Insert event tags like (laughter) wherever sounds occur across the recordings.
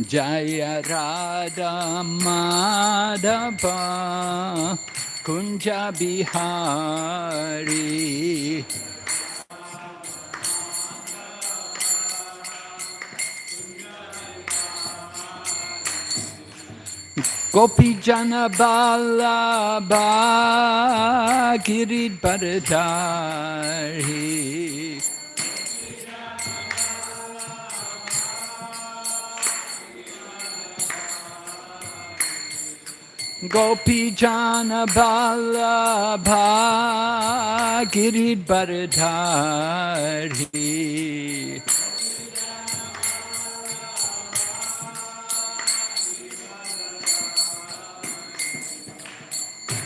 Jaya Radha Madhava Kunja Bihari. Gopi Jana Balabha Girid Bharadari Gopi Jana Balabha Bharadari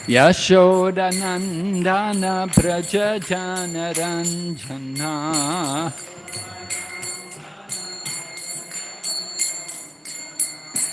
Yashodanandana Prajajana Ranjana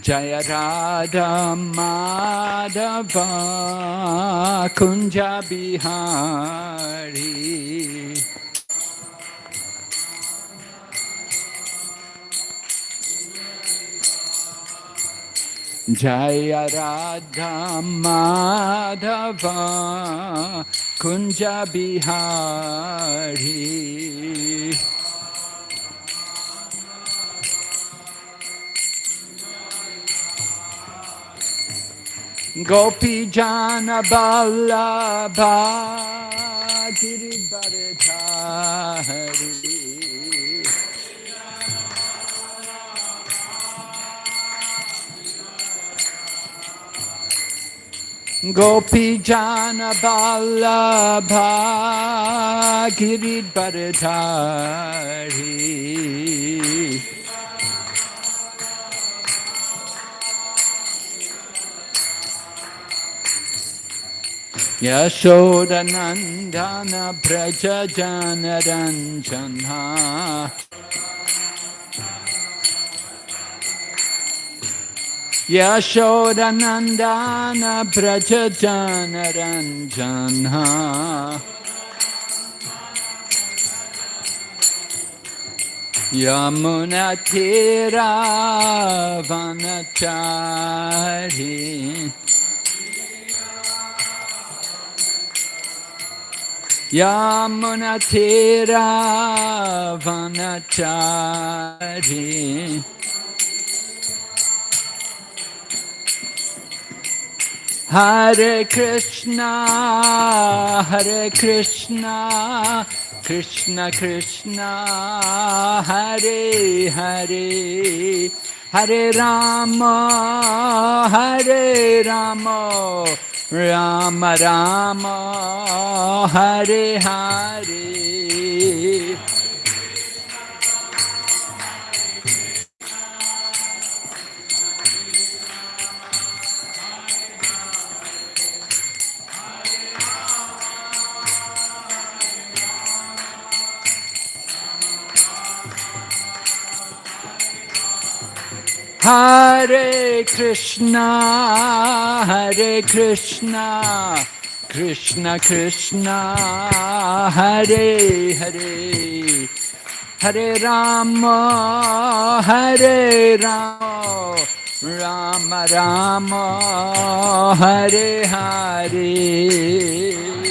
Jaya Radha Madhava Kunja Bihari Jaya Radha Madhava Kunja Bihari Gopi Jana Ballabha Giri Bharatari Gopi Jana Ballabha Giri Bharatari Yashoda Nandana Praja Janaranjana Yashoda Nandana Praja Janaranjana Yamuna Tira Vanachari. Yamunatira Vanachari Hare Krishna, Hare Krishna, Krishna Krishna, Hare Hare, Hare Rama, Hare Rama, Rama Rama Hare Hare. Hare Krishna, Hare Krishna, Krishna Krishna, Hare Hare, Hare Rama, Hare Rama, Rama Rama, Hare Hare.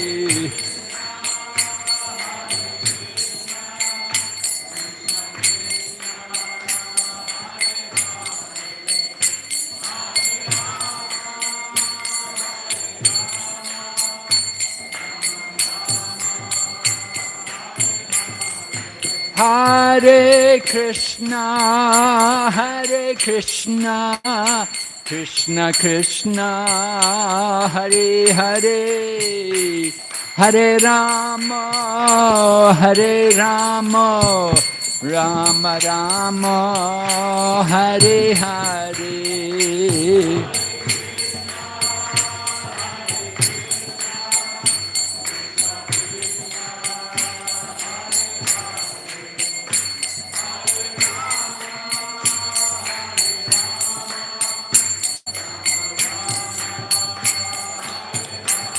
Hare Krishna, Hare Krishna, Krishna Krishna, Hare Hare, Hare Rama, Hare Rama, Rama Rama Hare Hare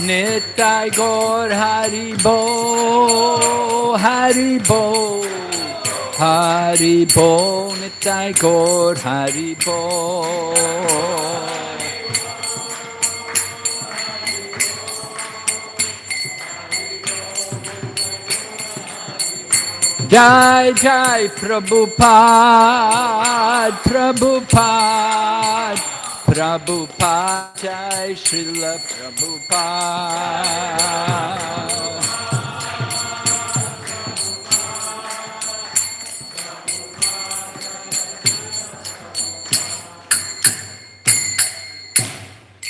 Nitai Gaur Haribo, Haribo, Haribo, Nitai Gaur Haribo. Jai Jai Prabhupada, Prabhupada, Prabhupada, Jai Srila Prabhupada.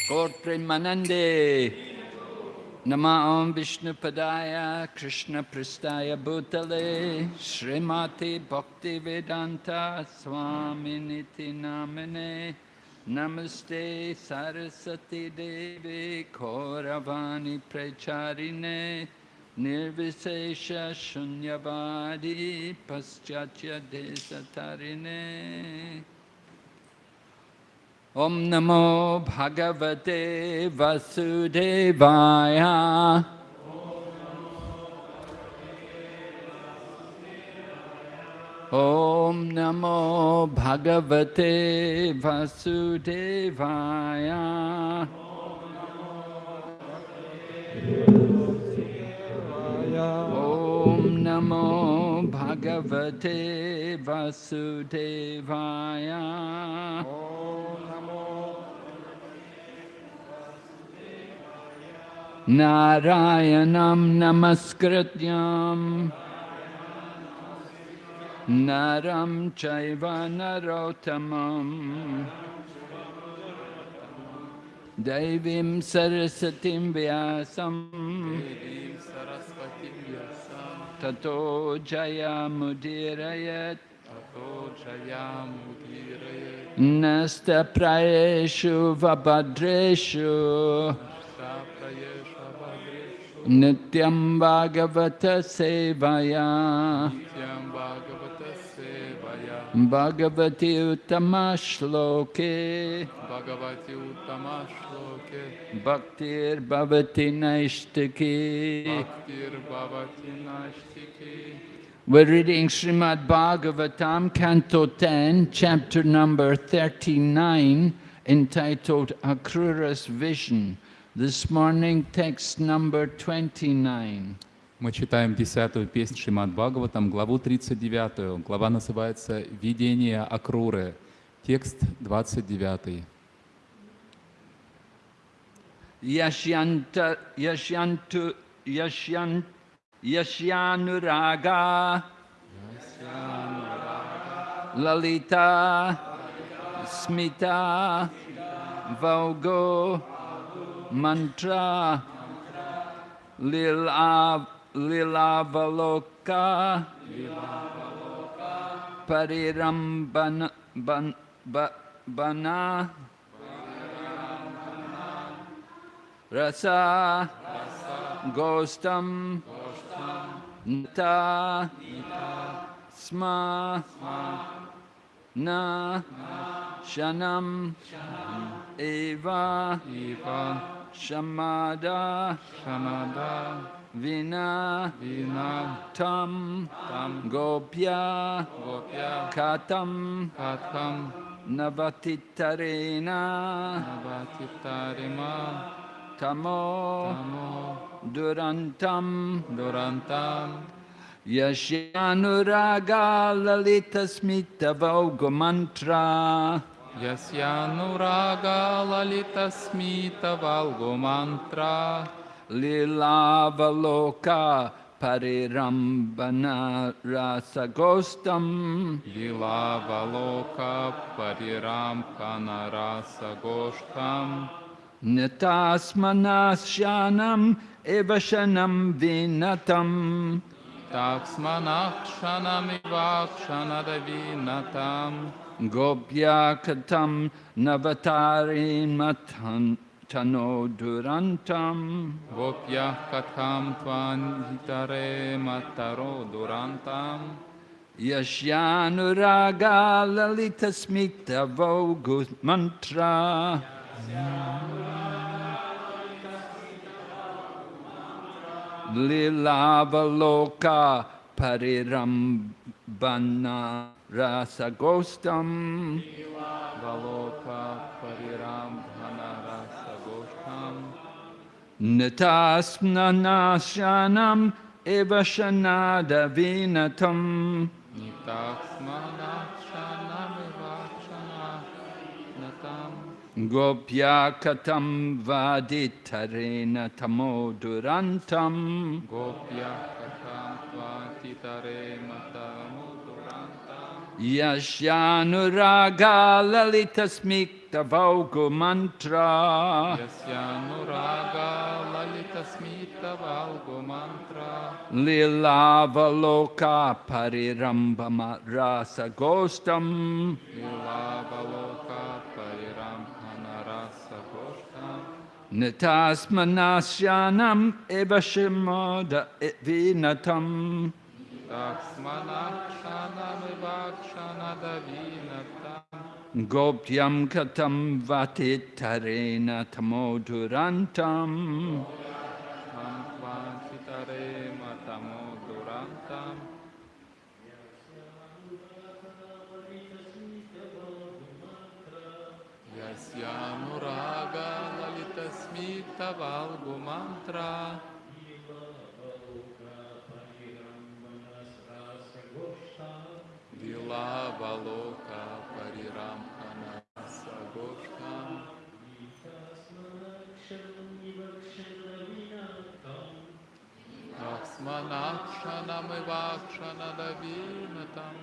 Gaur Premanande. Nama Om Vishnu Padaya Krishna Pristaya Bhutale Srimati Bhakti Vedanta Swami Niti Namane Namaste Sarasati Devi Kauravani Pracharine Nirvisesha Shunyavadi Paschatya Desatarine Om Namo Bhagavate Vasudevaya. ॐ नमो भगवते वसुदेवाय। ॐ नमो भगवते वसुदेवाय। नारायणं नमस्कृत्यम् Naram Chaiva Narottamam Devim Sarasatim Vyasam Tato Jaya Mudirayat Nasta Prayeshu Vabhadreshu Nityam Bhagavata Sevaya Nityam Bhagavata Bhagavati Uttama Shloke Bhagavati Uttama Shloke Bhaktir Bhavati Naishtaki Bhaktir Bhavati Nashtiki We're reading Srimad Bhagavatam, Canto 10, chapter number 39, entitled Akrura's Vision. This morning, text number 29. Мы читаем десятую песнь Шримад Бхагаватам, главу 39. Глава называется «Видение Акруры». Текст 29. Yashyanta, Yashyantu, Yashyant, Yashyanuraga, Lalita, Smita, Vaugo, Mantra, Lila, Lilavaloka Parirambana ban, ba, Bana. Rasa, Rasa Gostam, Gostam Nita, Nita Sma, Sma Na, na Shanam, Shanam. Eva, Eva. Shamada, Shamada. Vina, Vina, Tam, Tam, Gopya, Gopya, Katam, Katam, Navatitarena, Navatitarema, Tamo, Tamo, Durantam, Durantam, Yasyanuraga Lalita Smita Vauga Mantra, Yasyanuraga Lalita Smita Valgo Mantra, Lilavaloka Parirambana Rasagostam. Lilavaloka Parirambana Rasagostam. Nitasmanasyanam Evashanam Vinatam. Taksmanakshanam Ivakshanadavinatam Gopyakatam Navatari Matan tano durantam. Gopya katham tvan hitare mataro durantam. Yashyanuraga lalita smita vogu mantra. Lilavaloka parirambana rasagostam. Nitasmanasyanam Ivashanada Vinatam Gopyakatam Vaditarena Tamo Durantam. Gopyakatam Vaditarena Tamo Durantam. Yasyanuraga Lalitasmik Tavaugu mantra. Yasya nuraga lalita smita valgu mantra. Lilava loka parirambama rasa gostam. Lilava loka parirambama rasa gostam. Nitasmanasyanam evashimoda evinatam. Gopyam katam vatitarena tamodurantam. Yasyamuraga lalitasmita valgu mantra. Vila Valoka Pariram Anasa Goshkam Tasmanakshanamivakshanalavinatam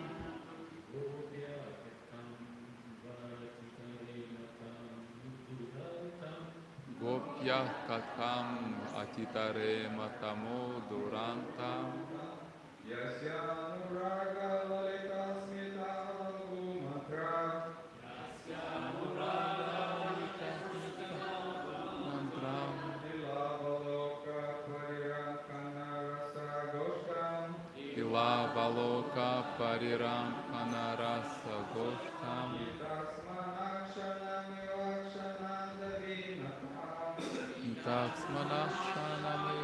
Gopya Katam Atitare Matamo Durantam Mantram. Ila valoka pariram anarasa goshtam. Taksmanakšanami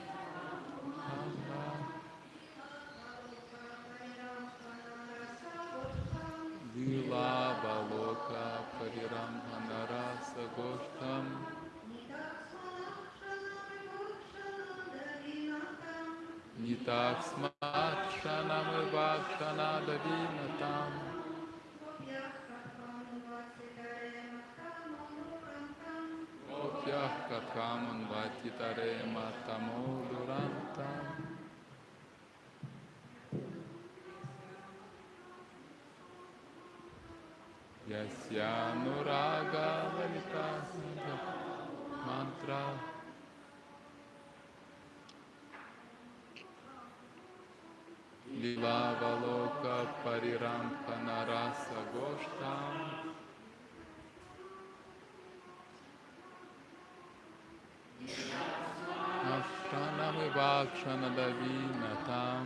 anarasa goshtam Nitaksmakshanam vakshanadavinatam Opyah kathaman vatitare matamo durantam Yasyanuraga lalita mantra Lila valoka pariram panarasa goshtam Ashtanami vakshanadavinatam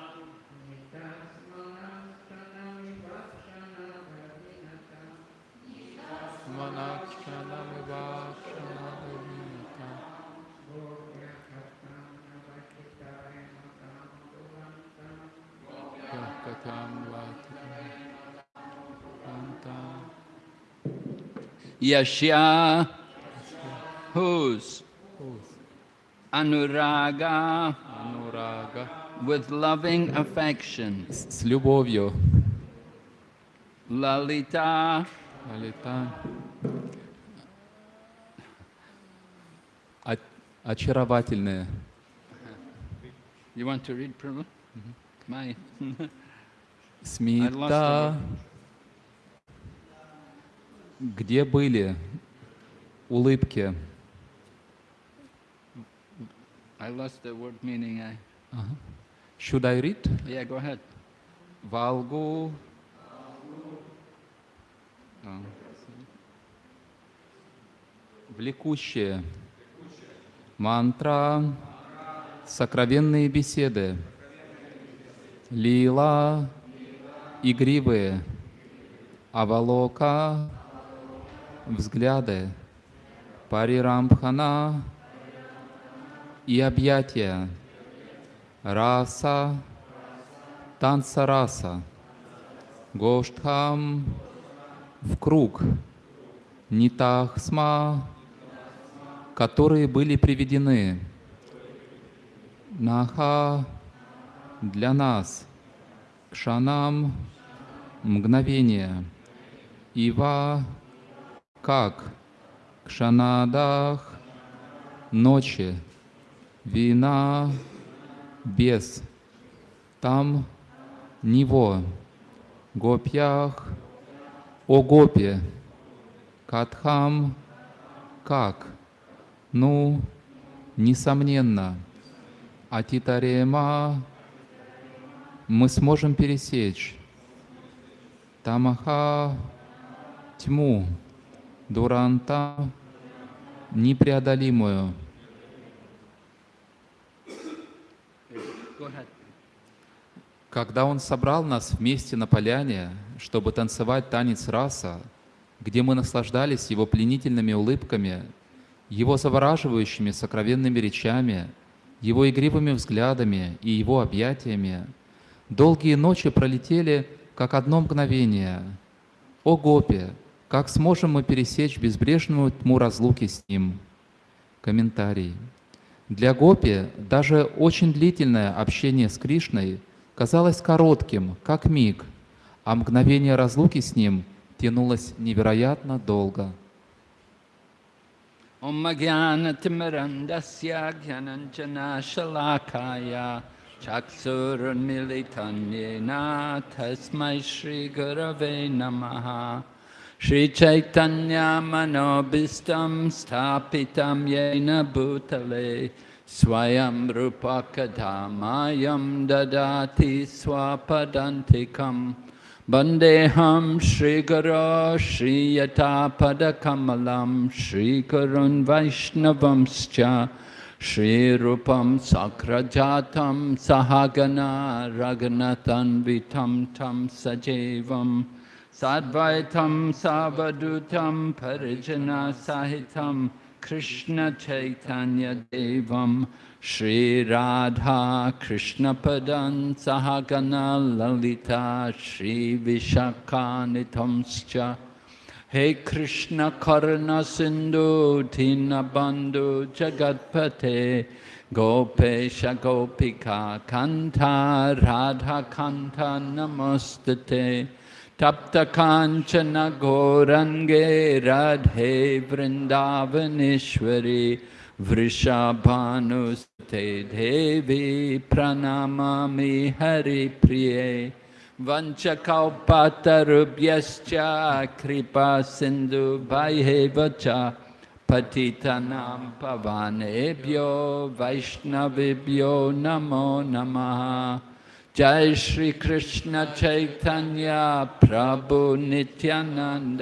Yashya, whose? Anuraga, Anuraga, with loving affection. С любовью. Lalita, Lalita, очаровательные You want to read, Prabhu? My. Смита, где были улыбки? I lost the word meaning. I. Should I read? Yeah, go ahead. А. Влекущие. Мантра. Сокровенные беседы. Лила. Игривые. Авалока. Взгляды. Парирамбхана. И объятия. Раса. Танца раса. Гоштхам в круг. Нитахсма, которые были приведены. Наха для нас. Кшанам мгновение. Ива как. Кшанадах ночи. Вина без. Там него. Гопьях о гопе. Катхам как. Ну, несомненно. Атитарема мы сможем пересечь. Тамаха тьму. Дуранта непреодолимую. Когда Он собрал нас вместе на поляне, чтобы танцевать танец раса, где мы наслаждались Его пленительными улыбками, Его завораживающими сокровенными речами, Его игривыми взглядами и Его объятиями, долгие ночи пролетели, как одно мгновение. О Гопи, как сможем мы пересечь безбрежную тьму разлуки с Ним? Комментарий. Для Гопи даже очень длительное общение с Кришной казалось коротким, как миг, а мгновение разлуки с Ним тянулось невероятно долго. ओमज्ञानतिमरन्दस्य ज्ञानञ्जनाशलाकाय चक्षुरुन्मिलितन्येन तस्मै श्रीगुरवे नमः श्रीचैतन्यमनोभीष्टं स्थापितं येन भूतले स्वयं रूपकधामायं ददाति स्वपदन्तिकम् Bandeham Sri Guru Sri Yatapada Kamalam Sri Gurun Vaishnavamscha Sri Rupam Sakrajatam Sahagana Raganatan Vitam Tam Sajevam Sadvaitam Savadutam Parijana Sahitam Krishna Chaitanya Devam Shri Radha Krishna Padan Sahagana Lalita Shri Vishakanitamscha He Krishna Karna Sindhu Dinabandhu Jagatpate Gopesha Gopika Kanta Radha Kanta Namastate Tapta Kanchana Gorange Radhe Vrindavaneshwari वृषभानुस्ते देवी प्रणमामि हरिप्रिये। वञ्चकौपातरुभ्यश्च कृपा सिन्धुभैव च पतितनां पवानेभ्यो वैष्णवेभ्यो नमो नमः। जय श्रीकृष्णचैतन्य प्रभु Nityanand.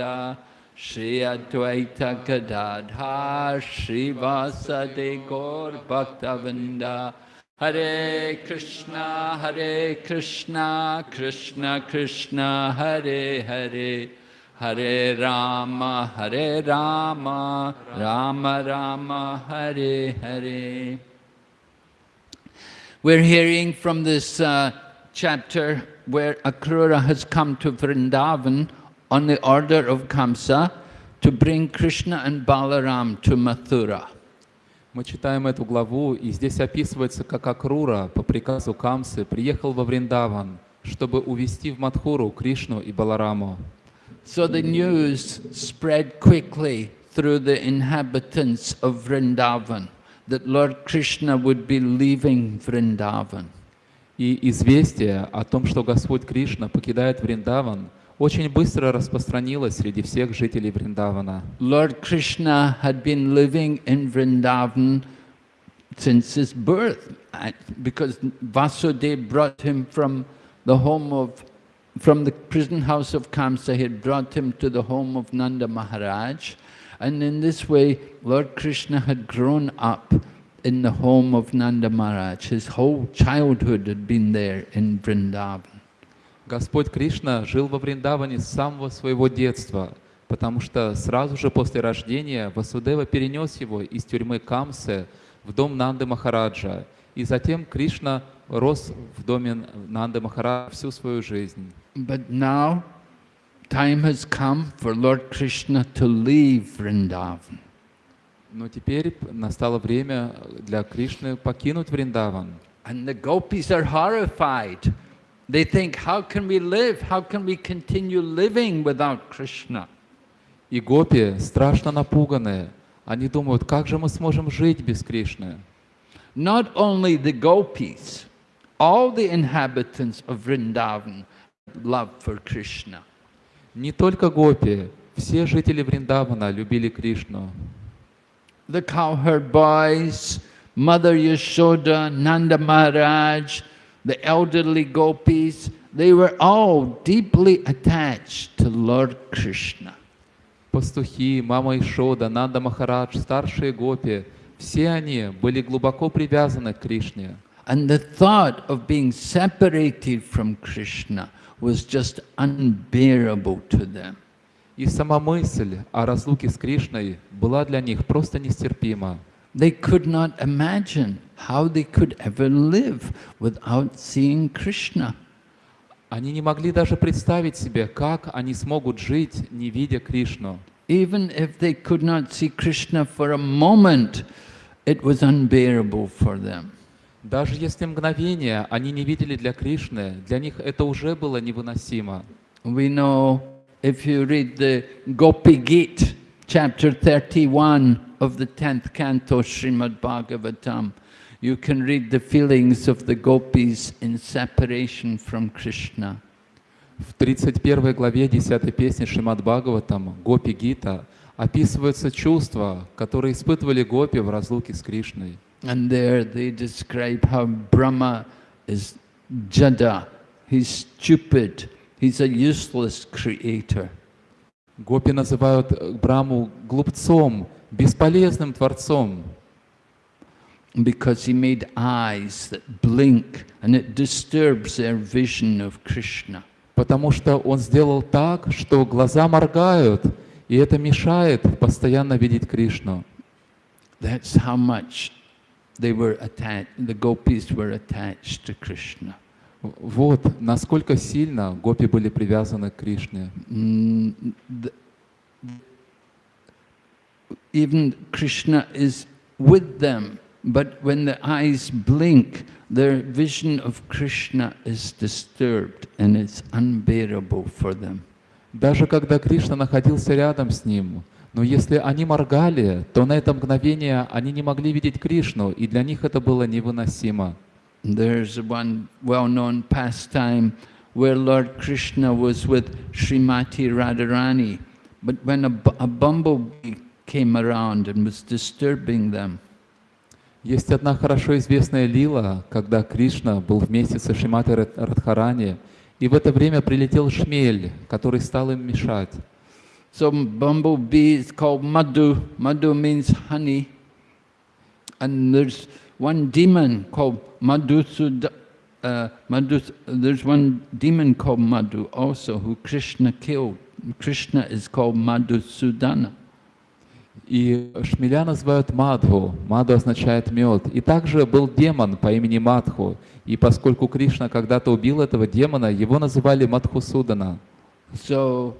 Shri Advaita Gadadhar Shri Vasade Gaur Bhaktavinda Hare Krishna Hare Krishna Krishna Krishna Hare Hare. Hare Rama Hare Rama Rama Rama Hare Hare. We're hearing from this uh, chapter where Akrura has come to Vrindavan on the order of Kamsa to bring Krishna and Balaram to Mathura. Мы читаем эту главу, и здесь описывается, как Акрура по приказу Камсы приехал во Вриндаван, чтобы увести в Мадхуру Кришну и Балараму. So the news spread quickly through the inhabitants of Vrindavan that Lord Krishna would be leaving Vrindavan. И известие о том, что Господь Кришна покидает Вриндаван, очень быстро распространилось среди всех жителей Вриндавана. Lord Krishna had been living in Vrindavan since his birth, uh, because Vasudeva brought him from the home of, from the prison house of Kamsa, he had brought him to the home of Nanda Maharaj. And in this way, Lord Krishna had grown up in the home of Nanda Maharaj. His whole childhood had been there in Vrindavan. Господь Кришна жил во Вриндаване с самого своего детства, потому что сразу же после рождения Васудева перенес его из тюрьмы Камсы в дом Нанды Махараджа. И затем Кришна рос в доме Нанды Махараджа всю свою жизнь. But now, time has come for Lord Krishna to leave Vrindavan. Но теперь настало время для Кришны покинуть Вриндаван. And the gopis are horrified. They think, how can we live? How can we continue living without Krishna? И гопи страшно напуганные. Они думают, как же мы сможем жить без Кришны? Not only the gopis, all the inhabitants of Vrindavan love for Krishna. Не только гопи, все жители Вриндавана любили Кришну. The cowherd boys, Mother Yashoda, Nanda Maharaj, the elderly gopis, they were all deeply attached to Lord Krishna. Пастухи, мама Ишода, Нанда Махарадж, старшие гопи, все они были глубоко привязаны к Кришне. And the thought of being separated from Krishna was just unbearable to them. И сама мысль о разлуке с Кришной была для них просто нестерпима. They could not imagine how they could ever live without seeing Krishna. Они не могли даже представить себе, как они смогут жить, не видя Кришну. Even if they could not see Krishna for a moment, it was unbearable for them. Даже если мгновение они не видели для Кришны, для них это уже было невыносимо. We know if you read the Gopi Gita, chapter 31 of the 10th canto Srimad Bhagavatam, you can read the feelings of the gopis in separation from Krishna. В 31 главе 10 песни Шримад Бхагаватам Гопи Гита описываются чувства, которые испытывали гопи в разлуке с Кришной. And there they describe how Brahma is jada, he's stupid, he's a useless creator. Гопи называют Браму глупцом, бесполезным творцом, because he made eyes that blink and it disturbs their vision of Krishna. потому что он сделал так, что глаза моргают, и это мешает постоянно видеть Кришну. That's how much they were attached, the gopis were attached to Krishna. Вот насколько сильно гопи были привязаны к Кришне. Mm, the- even Krishna is with them, but when the eyes blink, their vision of Krishna is disturbed and it's unbearable for them. Даже когда Кришна находился рядом с ним, но если они моргали, то на это мгновение они не могли видеть Кришну, и для них это было невыносимо. There's one well-known pastime where Lord Krishna was with Srimati Radharani, but when a, bu- a bumblebee came around and was disturbing them, Есть одна хорошо известная лила, когда Кришна был вместе со Шиматой Рад- Радхарани, и в это время прилетел шмель, который стал им мешать. so bumblebee is called Madhu. Madhu means honey. And there's one demon called Madhusud. Uh, Madhu, there's one demon called Madhu also who Krishna killed. Krishna is called Madhusudana. И шмеля называют Мадху. Мадху означает мед. И также был демон по имени Мадху. И поскольку Кришна когда-то убил этого демона, его называли Мадхусудана. So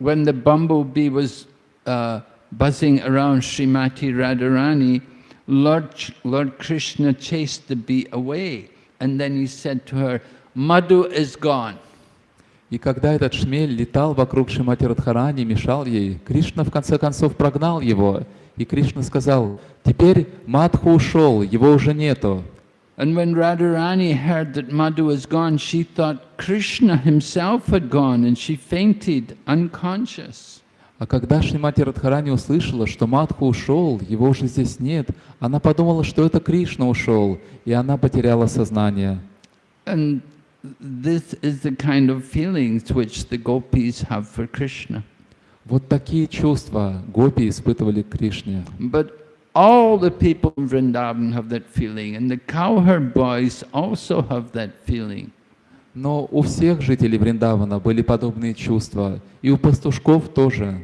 when the bumblebee was uh, buzzing around Srimati Radharani, Lord, Lord Krishna chased the bee away. And then he said to her, Madhu is gone. И когда этот шмель летал вокруг Шимати Радхарани, мешал ей, Кришна в конце концов прогнал его. И Кришна сказал, теперь Мадху ушел, его уже нету. And when Radharani heard that Madhu was gone, she thought Krishna himself had gone and she fainted unconscious. А когда Шримати Радхарани услышала, что Мадху ушел, его уже здесь нет, она подумала, что это Кришна ушел, и она потеряла сознание. And this is the kind of feelings which the gopis have for Krishna. Вот такие чувства гопи испытывали к Кришне. But all the people in Vrindavan have that feeling, and the cowherd boys also have that feeling. Но у всех жителей Вриндавана были подобные чувства, и у пастушков тоже.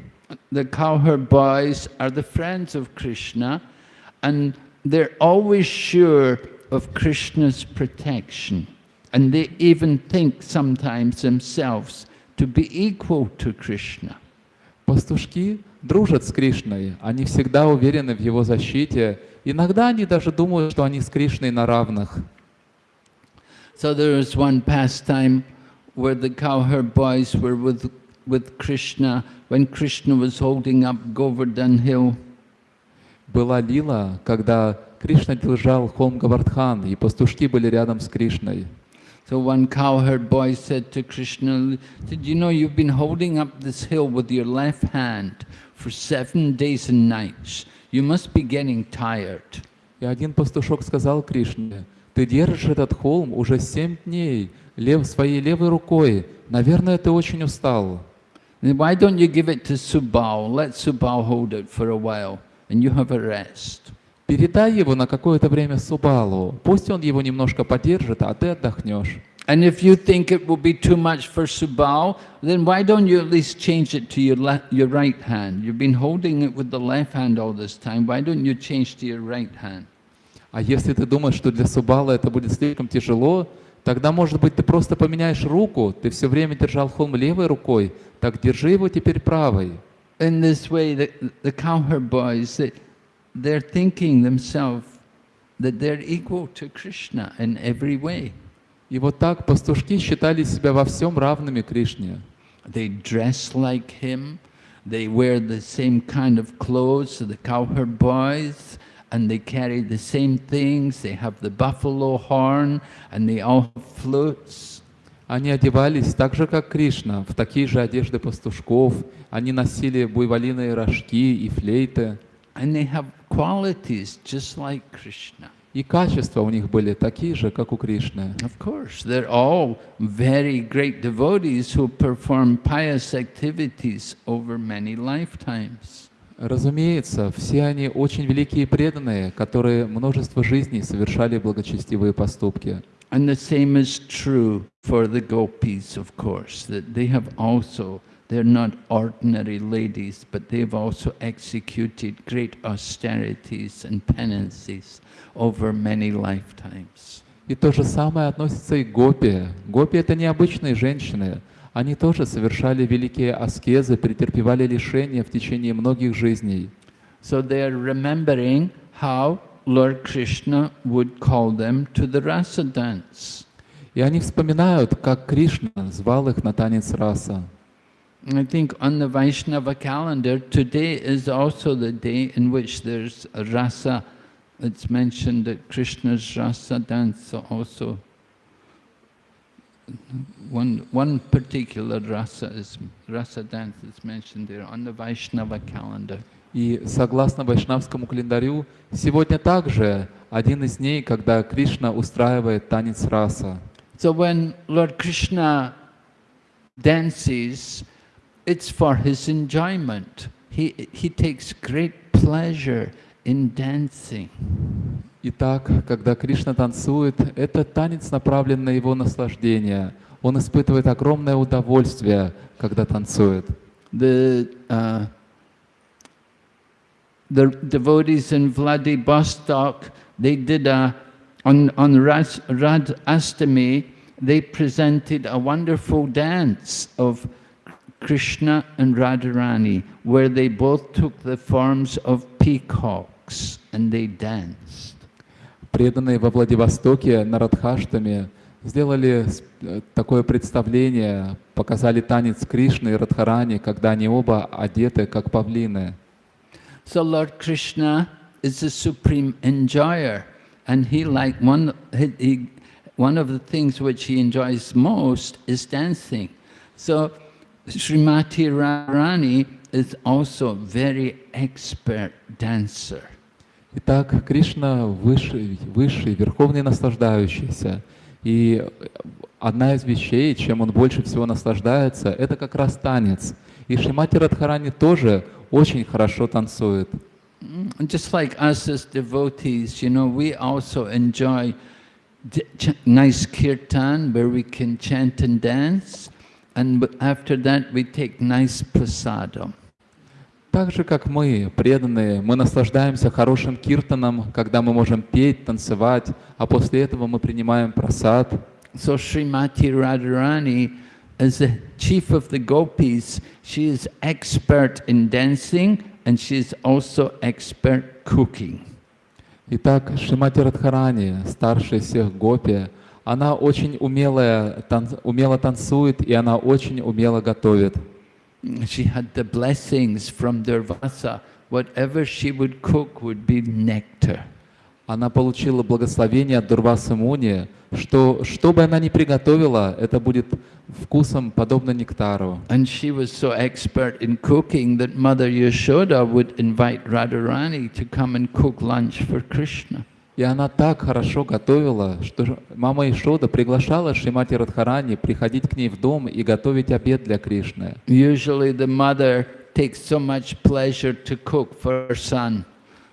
The cowherd boys are the friends of Krishna, and they're always sure of Krishna's protection. And they even think sometimes themselves to be equal to Krishna. Пастушки дружат с Кришной, они всегда уверены в его защите. Иногда они даже думают, что они с Кришной на равных. So there was one pastime where the cowherd boys were with, with Krishna when Krishna was holding up Govardhan hill. Была лила, когда Кришна держал холм Гавардхан, и пастушки были рядом с Кришной. So one cowherd boy said to Krishna, Did you know you've been holding up this hill with your left hand for seven days and nights? You must be getting tired. И один пастушок сказал Кришне, «Ты держишь этот холм уже семь дней, лев своей левой рукой. Наверное, ты очень устал». Then why don't you give it to Subal? Let Subal hold it for a while and you have a rest. Передай его на какое-то время Субалу. Пусть он его немножко подержит, а ты отдохнешь. And if you think it will be too much for Subal, then why don't you at least change it to your, your right hand? You've been holding it with the left hand all this time. Why don't you change to your right hand? А если ты думаешь, что для Субала это будет слишком тяжело, тогда, может быть, ты просто поменяешь руку. Ты все время держал холм левой рукой, так держи его теперь правой. In this way, the, the cowherd boys, they, they're thinking themselves that they're equal to Krishna in every way. И вот так пастушки считали себя во всем равными Кришне. They dress like him, they wear the same kind of clothes, the cowherd boys, and they carry the same things, they have the buffalo horn, and they all have flutes. Они одевались так же, как Кришна, в такие же одежды пастушков. Они носили буйволиные рожки и флейты. And they have qualities just like Krishna. И качества у них были такие же, как у Кришны. Of course, they're all very great devotees who perform pious activities over many lifetimes. Разумеется, все они очень великие преданные, которые множество жизней совершали благочестивые поступки. And the same is true for the gopis, of course, that they have also, they're not ordinary ladies, but they've also executed great austerities and penances over many lifetimes. И то же самое относится и к гопи. Гопи — это необычные женщины. Они тоже совершали великие аскезы, претерпевали лишения в течение многих жизней. So they're remembering how Lord Krishna would call them to the rasa dance. И они вспоминают, как Кришна звал их на танец раса. I think on the Vaishnava calendar, today is also the day in which there's a rasa. It's mentioned that Krishna's rasa dance also. One, one particular rasa is rasa dance is mentioned there on the Vaishnava calendar. И согласно вайшнавскому календарю, сегодня также один из дней, когда Кришна устраивает танец раса. So when Lord Krishna dances, it's for his enjoyment. He, he takes great pleasure in dancing. Итак, когда Кришна танцует, это танец направлен на его наслаждение. Он испытывает огромное удовольствие, когда танцует. The, uh, the devotees in Vladivostok, they did a, on, on Ras, Rad Astami, they presented a wonderful dance of Krishna and Radharani, where they both took the forms of peacocks and they danced. Преданные во Владивостоке на Радхаштаме сделали с- э, такое представление, показали танец Кришны и Радхарани, когда они оба одеты как павлины. So Lord Krishna is the supreme enjoyer, and he like one he, he, one of the things which he enjoys most is dancing. So Srimati Radharani is also very expert dancer. Итак, Кришна высший, высший, верховный наслаждающийся. И одна из вещей, чем он больше всего наслаждается, это как раз танец. И Шримати Радхарани тоже очень хорошо танцует. Mm, Just like us as devotees, you know, we also enjoy nice kirtan where we can chant and dance, and after that we take nice prasadam. Так же, как мы, преданные, мы наслаждаемся хорошим киртаном, когда мы можем петь, танцевать, а после этого мы принимаем просад. So Srimati Radharani, as the chief of the gopis, she is expert in dancing and she is also expert cooking. Итак, Шимати Радхарани, старшая всех гопи, она очень умелая, тан- умело танцует и она очень умело готовит. She had the blessings from Durvasa. Whatever she would cook would be nectar. Она получила благословение от Дурвасы Муни, что что бы она ни приготовила, это будет вкусом подобно нектару. And she was so expert in cooking that Mother Yashoda would invite Radharani to come and cook lunch for Krishna. И она так хорошо готовила, что мама Ишода приглашала Шримати Радхарани приходить к ней в дом и готовить обед для Кришны. Usually the mother takes so much pleasure to cook for her son,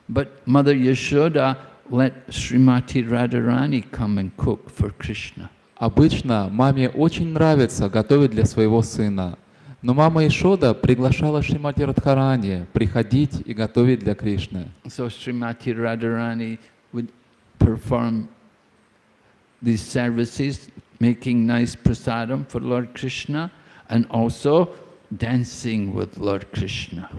but Mother Yashoda let Srimati Radharani come and cook for Krishna. Обычно маме очень нравится готовить для своего сына. Но мама Ишода приглашала Шримати Радхарани приходить и готовить для Кришны. So Srimati Radharani perform these services, making nice prasadam for Lord Krishna and also dancing with Lord Krishna.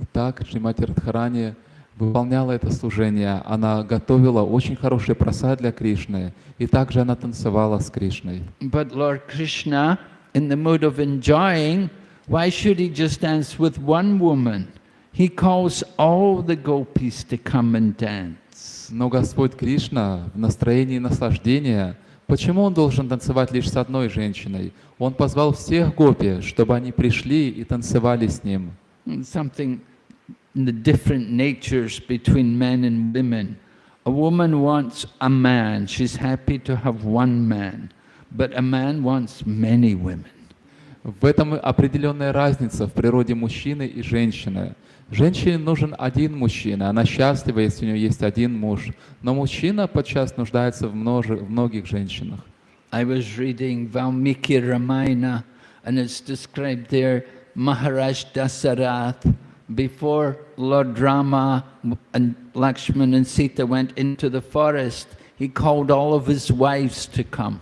Итак, Шримати Радхарани выполняла это служение. Она готовила очень хороший просад для Кришны. И также она танцевала с Кришной. But Lord Krishna, in the mood of enjoying, why should he just dance with one woman? He calls all the gopis to come and dance. Но Господь Кришна в настроении наслаждения, почему Он должен танцевать лишь с одной женщиной? Он позвал всех гопи, чтобы они пришли и танцевали с Ним. Something in the different natures between men and women. A woman wants a man, she's happy to have one man, but a man wants many women. В этом определенная разница в природе мужчины и женщины. Женщине нужен один мужчина, она счастлива, если у нее есть один муж. Но мужчина подчас нуждается в, множе- в многих женщинах. I was reading Valmiki Ramayana, and it's described there Maharaj Dasarath, before Lord Rama and Lakshman and Sita went into the forest, he called all of his wives to come.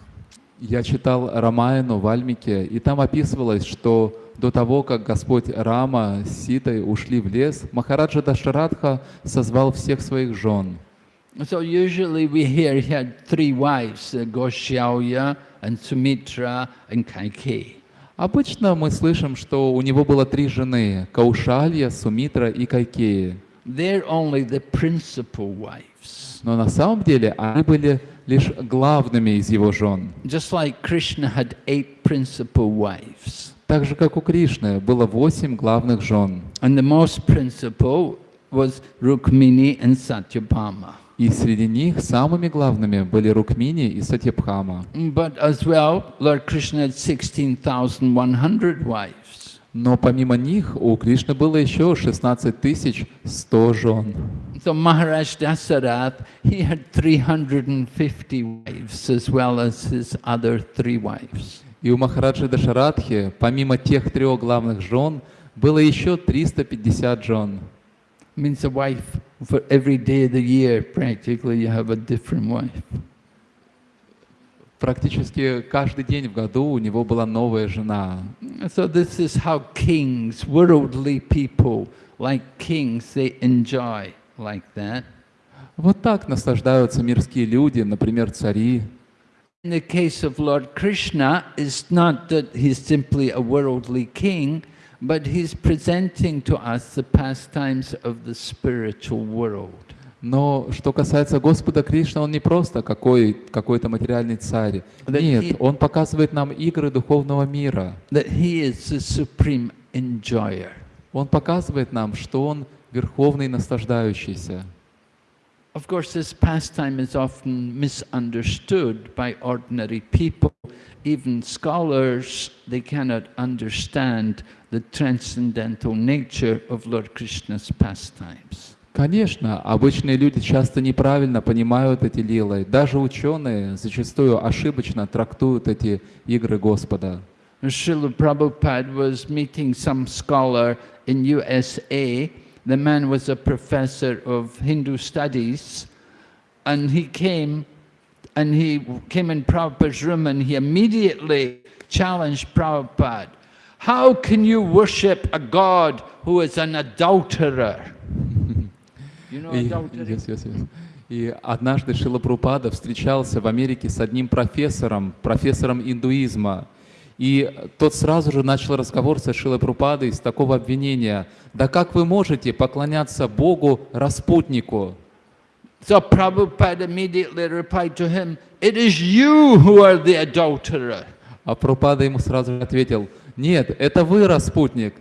Я читал Рамаяну в Альмике, и там описывалось, что до того, как Господь Рама с Ситой ушли в лес, Махараджа Дашарадха созвал всех своих жен. So usually we hear he had three wives, uh, Goshyauya and Sumitra and Kaikeyi. Обычно мы слышим, что у него было три жены – Каушалья, Сумитра и Кайкеи. They're only the principal wives. Но на самом деле они были лишь главными из его жен. Just like Krishna had eight principal wives. Так же, как у Кришны, было восемь главных жен. And the most principal was Rukmini and Satyabhama. И среди них самыми главными были Рукмини и Сатьябхама. But as well, Lord Krishna had 16,100 wives. Но помимо них у Кришны было еще 16 100 жен. So Maharaj Dasarath, he had 350 wives as well as his other three wives. И у Махараджи Дашарадхи, помимо тех трех главных жен, было еще 350 жен. Means a wife for every day of the year, practically you have a different wife. Практически каждый день в году у него была новая жена. So this is how kings, worldly people, like kings, they enjoy like that. Вот так наслаждаются мирские люди, например, цари. In the case of Lord Krishna, it's not that he's simply a worldly king, but he's presenting to us the pastimes of the spiritual world. Но что касается Господа Кришны, Он не просто какой, какой-то материальный царь. Да Нет, и- Он показывает нам игры духовного мира. That he is the supreme enjoyer. Он показывает нам, что Он верховный наслаждающийся. Of course, this pastime is often misunderstood by ordinary people. Even scholars, they cannot understand the transcendental nature of Lord Krishna's pastimes. Конечно, обычные люди часто неправильно понимают эти лилы. Даже ученые зачастую ошибочно трактуют эти игры Господа. Srila Prabhupada was meeting some scholar in USA. The man was a professor of Hindu studies, and he came and he came in Prabhupada's room and he immediately challenged Prabhupada. How can you worship a God who is an adulterer? You know И, yes, yes, yes. И однажды Шила Прупада встречался в Америке с одним профессором, профессором индуизма. И тот сразу же начал разговор со Шилой Прупадой с такого обвинения. Да как вы можете поклоняться Богу распутнику? So Prabhupada immediately replied to him, It is you who are the adulterer. А Прупада ему сразу же ответил, нет, это вы распутник.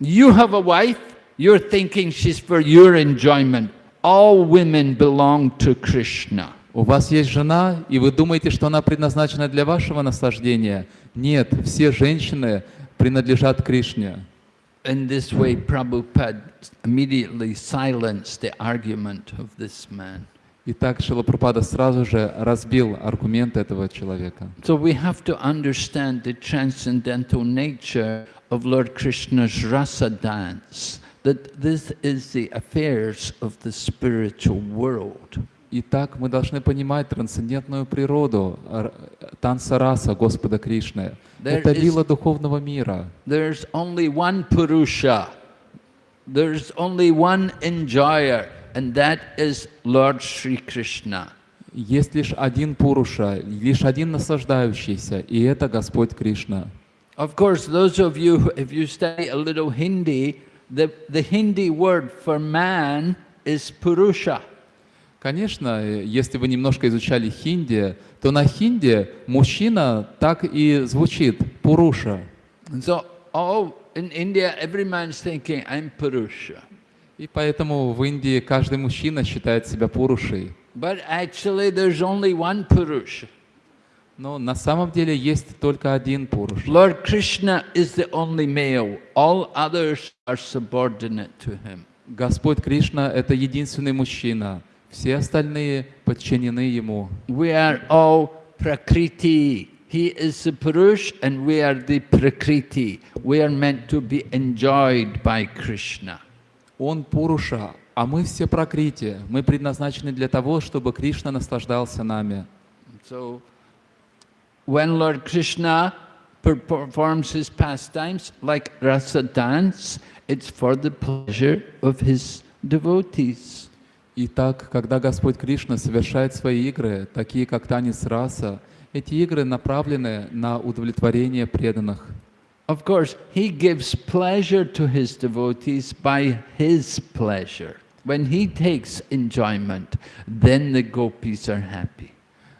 You have a wife, you're thinking she's for your enjoyment. All women belong to Krishna. У вас есть жена, и вы думаете, что она предназначена для вашего наслаждения? Нет, все женщины принадлежат Кришне. In this way, Prabhupada immediately silenced the argument of this man. И так Шилапрапада сразу же разбил аргумент этого человека. So we have to understand the transcendental nature of Lord Krishna's rasa dance, that this is the affairs of the spiritual world. Итак, мы должны понимать трансцендентную природу р- танца раса Господа Кришны. There Это is- лила духовного мира. There's only one Purusha. There's only one enjoyer, and that is Lord Sri Krishna. Есть лишь один Пуруша, лишь один наслаждающийся, и это Господь Кришна. Of course, those of you, who- if you study a little Hindi, the, the Hindi word for man is Purusha. Конечно, э, если вы немножко изучали хинди, то на хинди мужчина так и звучит Пуруша. So, all in India, every man's thinking, I'm Purusha. И поэтому в Индии каждый мужчина считает себя Пурушей. But actually, there's only one Purusha. Но на самом деле есть только один Пуруш. Lord Krishna is the only male. All others are subordinate to him. Господь Кришна — это единственный мужчина. Все остальные подчинены Ему. We are all Prakriti. He is the Purush and we are the Prakriti. We are meant to be enjoyed by Krishna. Он Пуруша, а мы все прокрити. Мы предназначены для того, чтобы Кришна наслаждался нами. So, when Lord Krishna per- performs his pastimes like rasa dance, it's for the pleasure of his devotees. Итак, когда Господь Кришна совершает свои игры, такие как танец раса, эти игры направлены на удовлетворение преданных. Of course, he gives pleasure to his devotees by his pleasure. When he takes enjoyment, then the gopis are happy.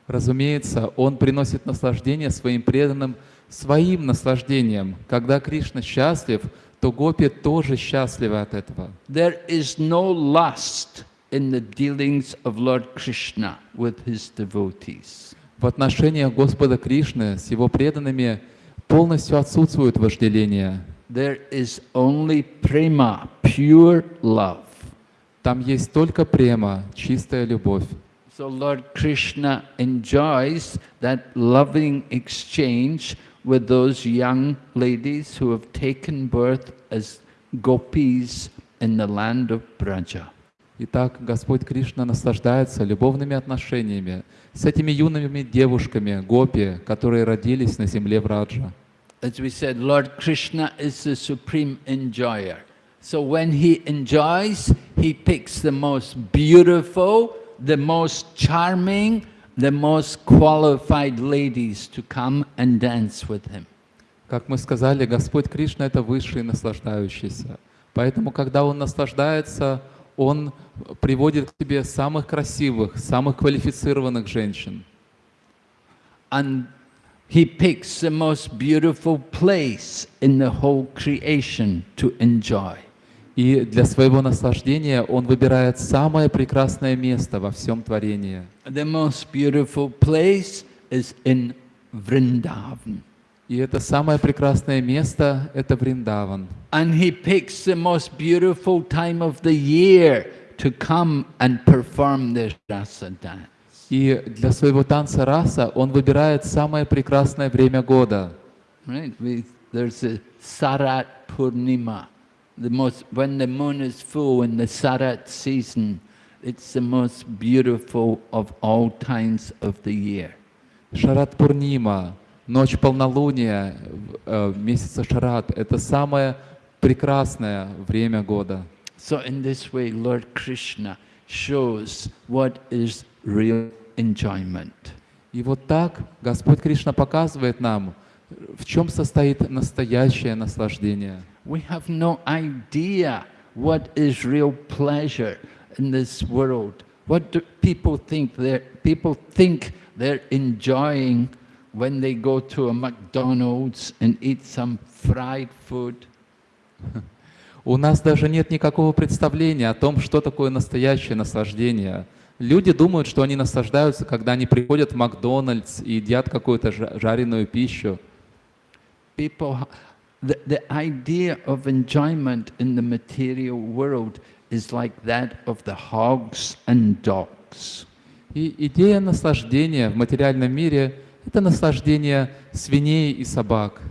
Разумеется, Он приносит наслаждение своим преданным своим наслаждением. Когда Кришна счастлив, то гопи тоже счастливы от этого. There is no lust in the dealings of Lord Krishna with his devotees. В отношениях Господа Кришны с Его преданными полностью отсутствует вожделение. There is only prema, pure love. Там есть только према, чистая любовь. So Lord Krishna enjoys that loving exchange with those young ladies who have taken birth as gopis in the land of Braja. Итак, Господь Кришна наслаждается любовными отношениями с этими юными девушками, гопи, которые родились на земле Враджа. As we said, Lord Krishna is the supreme enjoyer. So when he enjoys, he picks the most beautiful, the most charming, the most qualified ladies to come and dance with him. Как мы сказали, Господь Кришна — это высший наслаждающийся. Поэтому, когда Он наслаждается, Он приводит к себе самых красивых, самых квалифицированных женщин. And he picks the most beautiful place in the whole creation to enjoy. И для своего наслаждения Он выбирает самое прекрасное место во всем творении. The most beautiful place is in Vrindavan. И это самое прекрасное место — это Вриндаван. And he picks the most beautiful time of the year to come and perform this rasa dance. И для своего танца раса он выбирает самое прекрасное время года. Right? There's a Sarat Purnima, the most, when the moon is full in the Sarat season, it's the most beautiful of all times of the year. Шарат Пурнима, ночь полнолуния э, месяца Шарат — это самое прекрасное время года. So in this way, Lord Krishna shows what is real enjoyment. И вот так Господь Кришна показывает нам, в чем состоит настоящее наслаждение. We have no idea what is real pleasure in this world. What do people think they're, people think they're enjoying when they go to a McDonald's and eat some fried food? (laughs) У нас даже нет никакого представления о том, что такое настоящее наслаждение. Люди думают, что они наслаждаются, когда они приходят в Макдональдс и едят какую-то жареную пищу. People, the, the idea of enjoyment in the material world is like that of the hogs and dogs. И идея наслаждения в материальном мире – это наслаждение свиней и собак.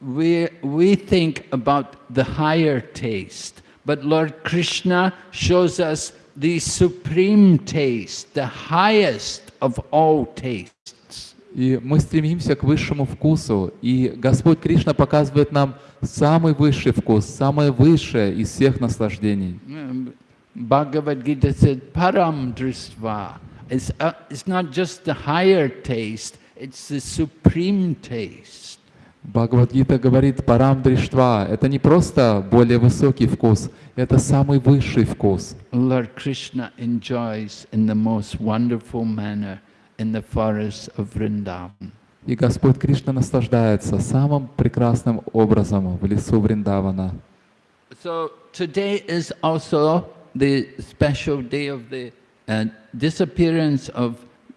we, we think about the higher taste, but Lord Krishna shows us the supreme taste, the highest of all tastes. И мы стремимся к высшему вкусу, и Господь Кришна показывает нам самый высший вкус, самое высшее из всех наслаждений. Gita said, Param Dristva. It's, uh, it's not just the higher taste, it's the supreme taste. Бхагавадгита говорит парам дриштва. Это не просто более высокий вкус, это самый высший вкус. Lord Krishna enjoys in the most wonderful manner in the forests of Vrindavan. И Господь Кришна наслаждается самым прекрасным образом в лесу Вриндавана. So today is also the special day of the uh, disappearance of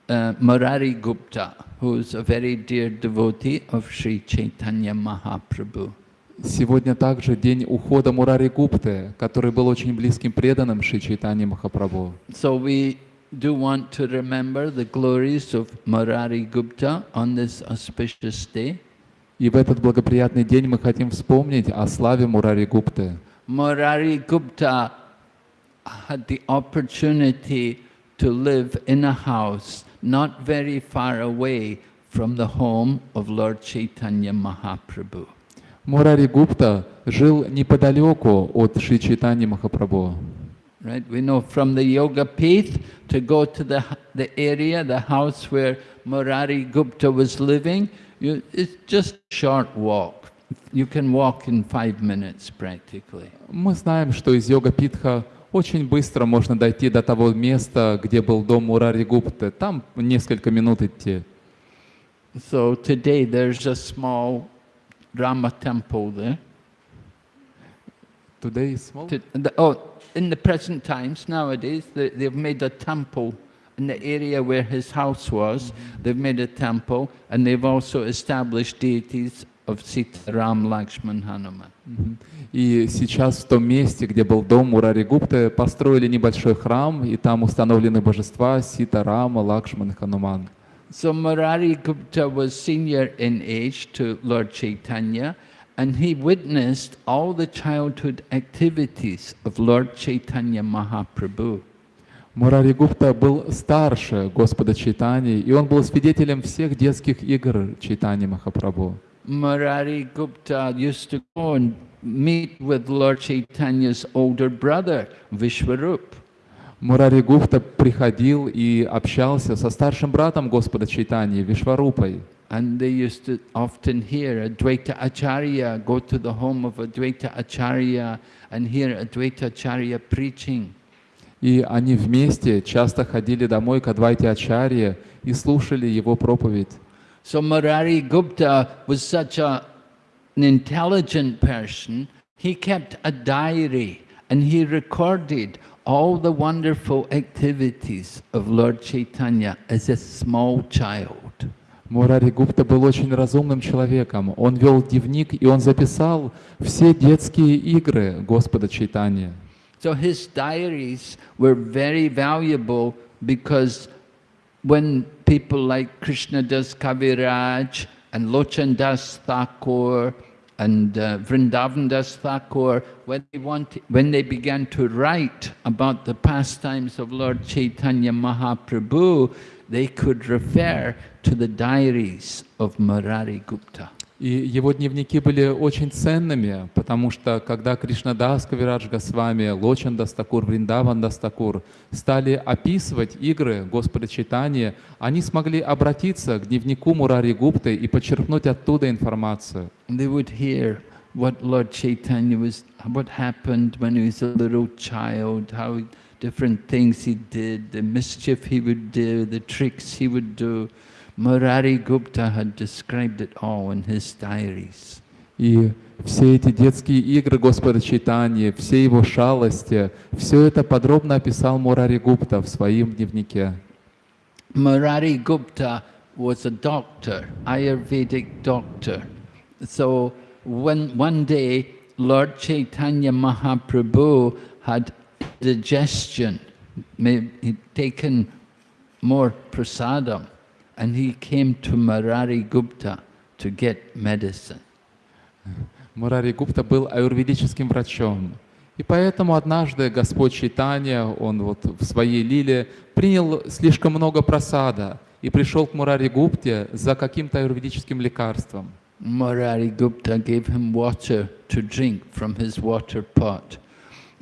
uh, Murari Gupta. who is a very dear devotee of Sri Chaitanya Mahaprabhu. Сегодня также день ухода Мурари Гупты, который был очень близким преданным Шри Чайтанья Махапрабху. So we do want to remember the glories of Murari Gupta on this auspicious day. И в этот благоприятный день мы хотим вспомнить о славе Мурари Гупты. Murari Gupta had the opportunity to live in a house not very far away from the home of Lord Chaitanya Mahaprabhu. Мурари Гупта жил неподалеку от Шри Чайтани Махапрабху. Right, we know from the Yoga Pith to go to the, the area, the house where Murari Gupta was living, you, it's just a short walk. You can walk in five minutes practically. Мы знаем, что из Йога Питха очень быстро можно дойти до того места, где был дом Мурари Гупты. Там несколько минут идти. So today there's a small Rama temple there. Today is small? To, the, oh, in the present times, nowadays, they, they've made a temple in the area where his house was. They've made a temple, and they've also established deities of Sita, Ram, Lakshman, Hanuman. И сейчас в том месте, где был дом Мурари Гупты, построили небольшой храм, и там установлены божества Сита, Рама, Лакшман и So Murari Gupta was senior in age to Lord Chaitanya, and he witnessed all the childhood activities of Lord Chaitanya Mahaprabhu. Мурари Гупта был старше Господа Чайтани, и он был свидетелем всех детских игр Чайтани Махапрабху. Murari Gupta used to go and meet with Lord Chaitanya's older brother, Vishwarup. Мурари Гупта приходил и общался со старшим братом Господа Чайтани, Вишварупой. And they used to often hear Advaita Acharya go to the home of Advaita Acharya and hear Advaita Acharya preaching. И они вместе часто ходили домой к Адвайте Ачарье и слушали его проповедь. So Murari Gupta was such a, an intelligent person, he kept a diary and he recorded all the wonderful activities of Lord Chaitanya as a small child. Мурари Гупта был очень разумным человеком. Он вел дневник, и он записал все детские игры Господа Чайтани. So his diaries were very valuable because when people like Krishna Das Kaviraj and Lochan Das Thakur and uh, Vrindavan Das Thakur, when they, want, when they began to write about the pastimes of Lord Chaitanya Mahaprabhu, they could refer to the diaries of Murari Gupta. И его дневники были очень ценными, потому что когда Кришнадас Кавирадж Госвами, Лочан Дас Тхакур, Вриндаван Дас Тхакур стали описывать игры Господа Чайтани, они смогли обратиться к дневнику Мурари Гупты и подчеркнуть оттуда информацию. They would hear what Lord Chaitanya was, what happened when he was a little child, how different things he did, the mischief he would do, the tricks he would do. Murari Gupta had described it all in his diaries. И все эти детские игры Господа Чайтани, все его шалости, все это подробно описал Мурари Гупта в своем дневнике. Murari Gupta was a doctor, Ayurvedic doctor. So when one day Lord Chaitanya Mahaprabhu had digestion, may- he'd taken more prasadam, and he came to Murari Gupta to get medicine. Мурари Гупта был аюрведическим врачом. И поэтому однажды Господь Чайтанья, он вот в своей лиле принял слишком много просада и пришел к Мурари Гупте за каким-то аюрведическим лекарством. Murari Gupta gave him water to drink from his water pot.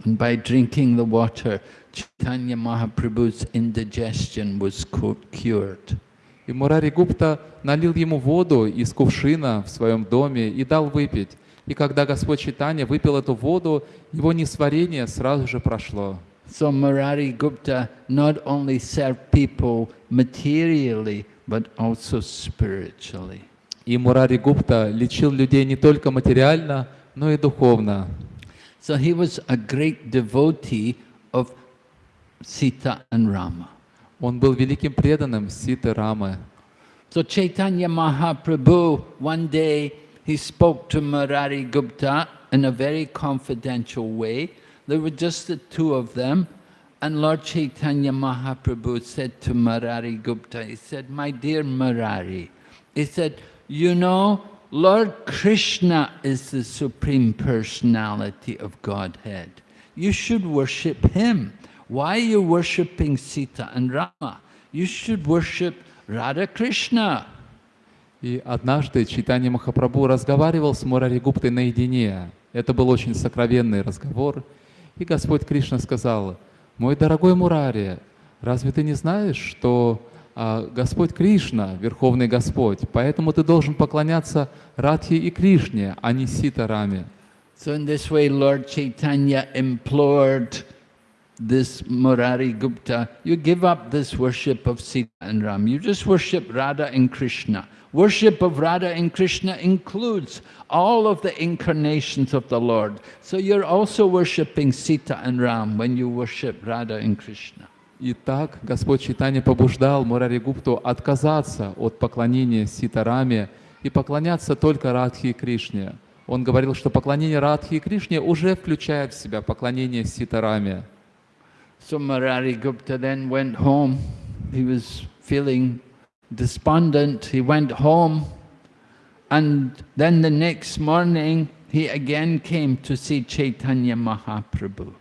And by drinking the water, Chaitanya Mahaprabhu's indigestion was cu- cured. И Мурари Гупта налил ему воду из кувшина в своем доме и дал выпить. И когда Господь Чайтанья выпил эту воду, его несварение сразу же прошло. So Murari Gupta not only served people materially, but also spiritually. И Мурари Гупта лечил людей не только материально, но и духовно. So he was a great devotee of Sita and Rama. Он был великим преданным Ситы Рамы. So Chaitanya Mahaprabhu, one day he spoke to Murari Gupta in a very confidential way. There were just the two of them. And Lord Chaitanya Mahaprabhu said to Murari Gupta, he said, my dear Murari, he said, you know, Lord Krishna is the Supreme Personality of Godhead. You should worship Him. Why are you worshipping Sita and Rama? You should worship Radha Krishna. И однажды Чайтанья Махапрабху разговаривал с Мурари Гуптой наедине. Это был очень сокровенный разговор. И Господь Кришна сказал, «Мой дорогой Мурари, разве ты не знаешь, что Господь Кришна, Верховный Господь, поэтому ты должен поклоняться Радхе и Кришне, а не Сита Раме?» So in this way, Lord Chaitanya implored this Murari Gupta, you give up this worship of Sita and Ram. You just worship Radha and Krishna. Worship of Radha and Krishna includes all of the incarnations of the Lord. So you're also worshipping Sita and Ram when you worship Radha and Krishna. И так Господь Чайтанья побуждал Мурари Гупту отказаться от поклонения Ситараме и поклоняться только Радхе и Кришне. Он говорил, что поклонение Радхе и Кришне уже включает в себя поклонение Ситараме. So Murari Gupta then went home. He was feeling despondent. He went home And then the next morning, he again came to see Chaitanya Mahaprabhu.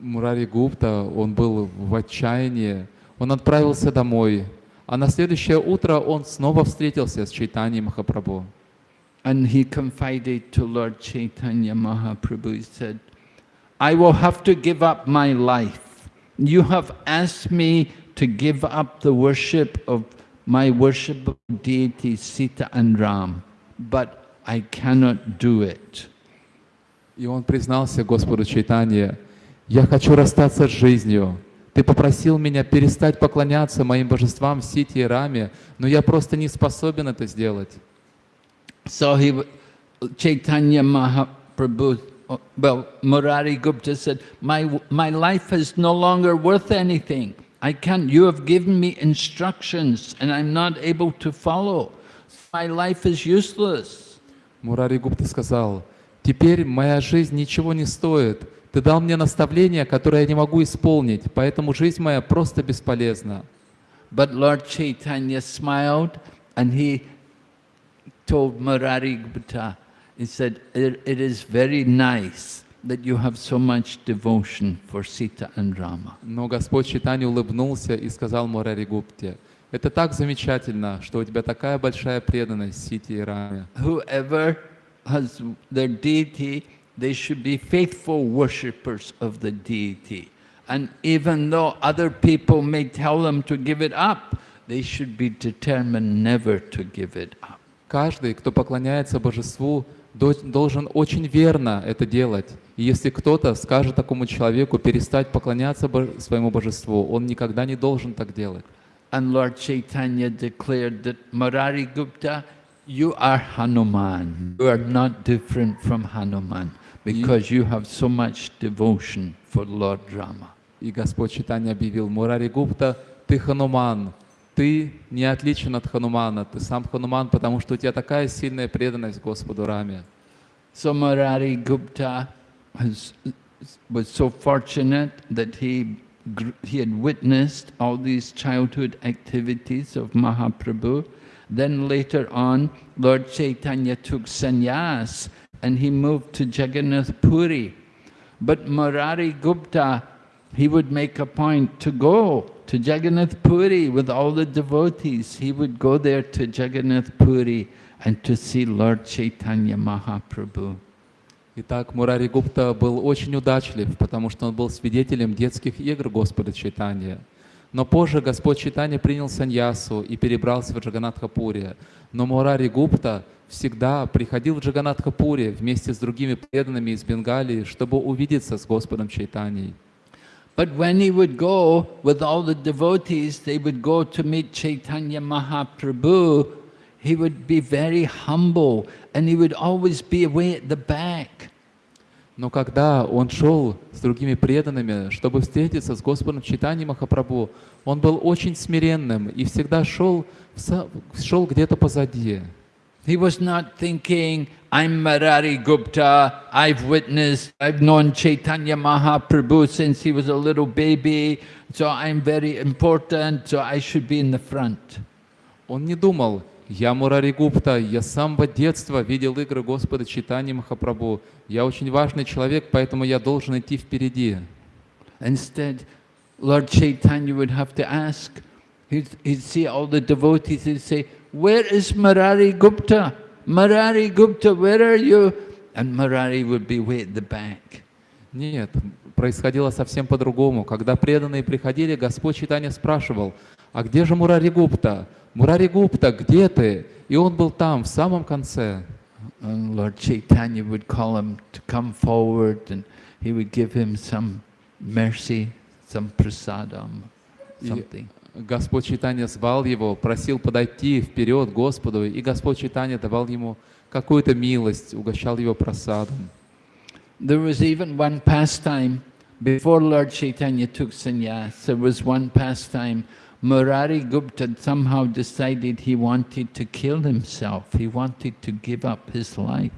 Мурари Гупта, он был в отчаянии, он отправился домой, а на следующее утро он снова встретился с Чайтаньей Махапрабху. And he confided to Lord Chaitanya Mahaprabhu, he said, I will have to give up my life. You have asked me to give up the worship of my worshipable deities Sita and Ram, but I cannot do it. И он признался Господу Чайтанье, «Я хочу расстаться с жизнью. Ты попросил меня перестать поклоняться моим божествам Сити и Раме, но я просто не способен это сделать». So he, Chaitanya Mahaprabhu, uh, well, Murari Gupta said, my, my life is no longer worth anything. I can't, you have given me instructions and I'm not able to follow. My life is useless. Мурари Гупта сказал, «Теперь моя жизнь ничего не стоит. Ты дал мне наставление, которое я не могу исполнить, поэтому жизнь моя просто бесполезна». But Lord Chaitanya smiled and he told Murari Gupta, he said, it, it is very nice that you have so much devotion for Sita and Rama. Но Господь Чайтанья улыбнулся и сказал Мурари Гупте, «Это так замечательно, что у тебя такая большая преданность Сити и Раме. whoever has their deity, they should be faithful worshippers of the deity. And even though other people may tell them to give it up, they should be determined never to give it up. Каждый, кто поклоняется божеству, до- должен очень верно это делать. И если кто-то скажет такому человеку перестать поклоняться своему божеству, он никогда не должен так делать. And Lord Chaitanya declared that Murari Gupta, you are Hanuman. You are not different from Hanuman because you have so much devotion for Lord Rama. И Господь Читания объявил, Мурари Гупта, ты Хануман, ты не отличен от Ханумана, ты сам Хануман, потому что у тебя такая сильная преданность Господу Раме. So Murari Gupta has, was so fortunate that he, gr- he had witnessed all these childhood activities of Mahaprabhu. Then later on, Lord Chaitanya took sannyas and he moved to Jagannath Puri. But Murari Gupta, he would make a point to go to Jagannath Puri with all the devotees. He would go there to Jagannath Puri and to see Lord Chaitanya Mahaprabhu. Итак, Мурари Гупта был очень удачлив, потому что он был свидетелем детских игр Господа Чайтанья. Но позже Господь Чайтанья принял саньясу и перебрался в Джаганатхапуре. Но Мурари Гупта всегда приходил в Джаганатхапуре вместе с другими преданными из Бенгалии, чтобы увидеться с Господом Чайтаньей. But when he would go with all the devotees, they would go to meet Chaitanya Mahaprabhu, he would be very humble and he would always be away at the back. Но когда он шел с другими преданными, чтобы встретиться с Господом Читанием Махапрабху, он был очень смиренным и всегда шел, шел где-то позади. He was not thinking, I'm Marari Gupta, I've witnessed, I've known Chaitanya Mahaprabhu since he was a little baby, so I'm very important, so I should be in the front. Он не думал, я Мурари Гупта, я с самого детства видел игры Господа Читания Махапрабху, я очень важный человек, поэтому я должен идти впереди. Instead, Lord Chaitanya would have to ask, he'd, he'd see all the devotees, he'd say, where is Marari Gupta? Marari Gupta, where are you? And Marari would be way at the back. Нет, происходило совсем по-другому. Когда преданные приходили, Господь Читания спрашивал, а где же Мурари Гупта? Мурари Гупта, где ты? И он был там, в самом конце. And Lord Chaitanya would call him to come forward and he would give him some mercy, some prasadam, И something. Господь Читания звал его, просил подойти вперед Господу, и Господь Читания давал ему какую-то милость, угощал его просадом. There was even one pastime, before Lord Chaitanya took sannyas, there was one pastime, Murari Gupta somehow decided he wanted to kill himself, he wanted to give up his life.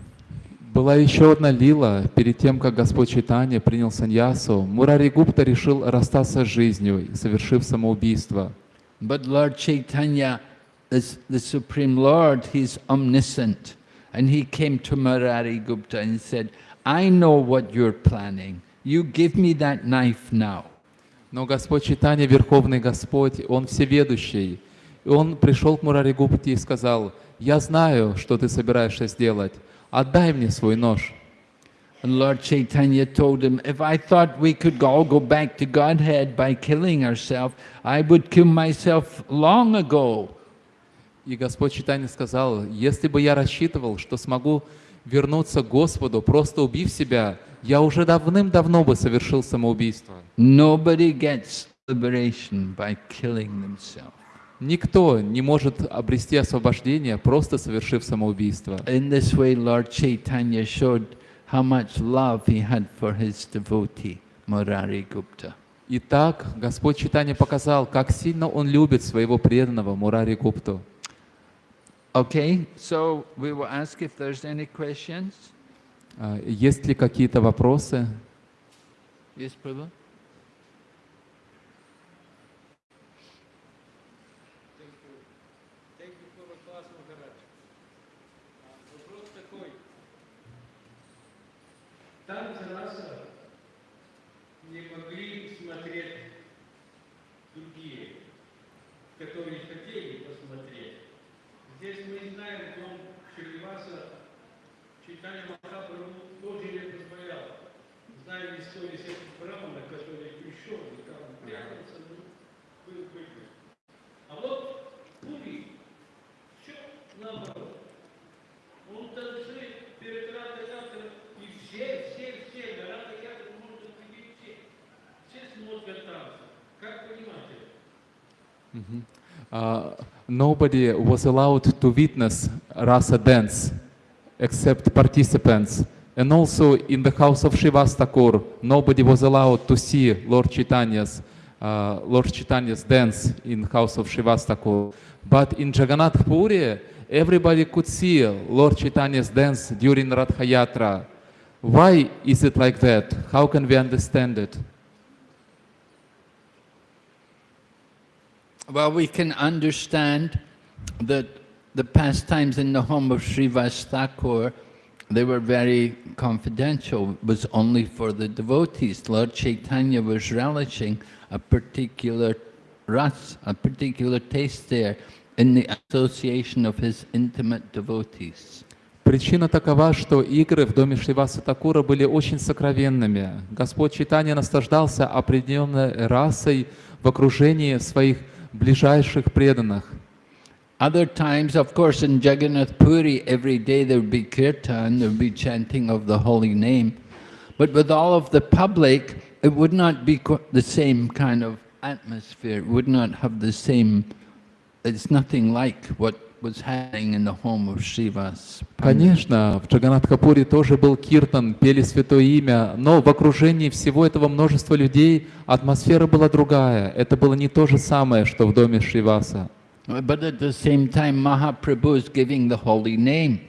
Была еще одна лила, перед тем, как Господь Читания принял саньясу, Мурари Гупта решил расстаться с жизнью, совершив самоубийство. But Lord Chaitanya this, the Supreme Lord, He's omniscient. And He came to Murari Gupta and said, I know what you're planning. You give me that knife now. Но Господь Читания, Верховный Господь, Он всеведущий. И Он пришел к Мурари Гупте и сказал, «Я знаю, что ты собираешься сделать. Отдай мне свой нож». And Lord Chaitanya told him, if I thought we could all go back to Godhead by killing ourselves, I would kill myself long ago. И Господь Читания сказал, «Если бы я рассчитывал, что смогу вернуться к Господу, просто убив себя, я уже давным-давно бы совершил самоубийство». Nobody gets liberation by killing themselves. Никто не может обрести освобождение, просто совершив самоубийство. In this way, Lord Chaitanya showed how much love he had for his devotee, Murari Gupta. Итак, Господь Читания показал, как сильно Он любит своего преданного Мурари Гупту. Okay, so we will ask if there's any questions. А, Есть ли какие-то вопросы? Не могли смотреть другие, которые хотели посмотреть. Здесь мы знаем, Шриваса читание Махапрабху тоже не позволял. Знаем историю с этим Брамана, который пришел и там прятался, ну, был выгнан. А вот Пури, все наоборот. Он танцует перед Радой и все, все, все, на Рада можно видеть все. Все смотрят танцы. Как понимать это? Uh, nobody was allowed to witness rasa dance except participants. And also in the house of Shivas Thakur, nobody was allowed to see Lord Chaitanya's, uh, Lord Chaitanya's dance in house of Shivas Thakur. But in Jagannath Puri, everybody could see Lord Chaitanya's dance during Radha Yatra. Why is it like that? How can we understand it? Well, we can understand that the pastimes in the home of Srivas Thakur, they were very confidential, It was only for the devotees. Lord Chaitanya was relishing a particular ras, a particular taste there in the association of his intimate devotees. Причина такова, что игры в доме Шриваса Такура были очень сокровенными. Господь Читания наслаждался определенной расой в окружении своих ближайших преданных. Other times, of course, in Jagannath Puri, every day there would be kirtan, there would be chanting of the holy name. But with all of the public, it would not be the same kind of atmosphere. It would not have the same, it's nothing like what was happening in the home of Shivas. Конечно, в Джаганатхапуре тоже был киртан, пели Святое Имя, но в окружении всего этого множества людей атмосфера была другая. Это было не то же самое, что в доме Шриваса. But at the same time, Mahaprabhu is giving the holy name.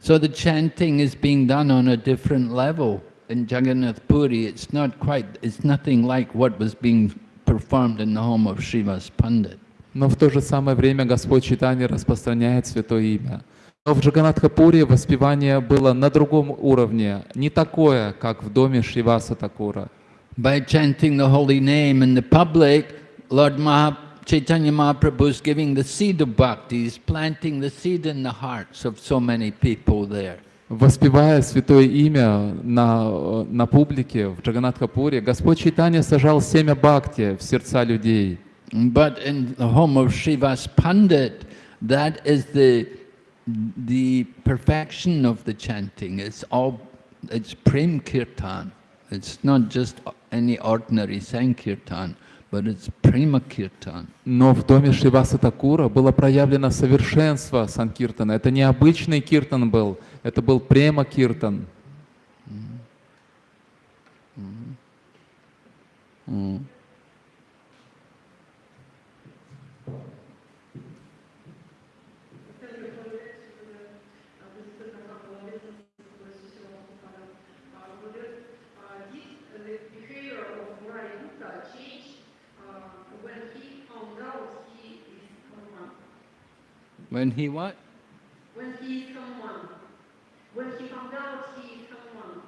So the chanting is being done on a different level. In Jagannath Puri, it's not quite, it's nothing like what was being performed in the home of Srivas Pandit. Но в то же самое время Господь Читания распространяет Святое Имя. Но в Джаганатхапуре воспевание было на другом уровне, не такое, как в доме Шриваса Такура. By chanting the holy name in the public, Lord Maha, Chaitanya Mahaprabhu is giving the seed of bhakti, he's planting the seed in the hearts of so many people there. Воспевая Святое Имя на, на публике в Джаганатхапуре, Господь Читания сажал семя бхакти в сердца людей. But in the home of Srivas Pandit, that is the, the perfection of the chanting. It's all, it's Prem Kirtan. It's not just any ordinary Sankirtan, Но в доме Шриваса Такура было проявлено совершенство Санкиртана. Это не обычный киртан был, это был према киртан. Did the behavior of Murai Gupta change uh, when he what? When he is someone. When he found out he is someone.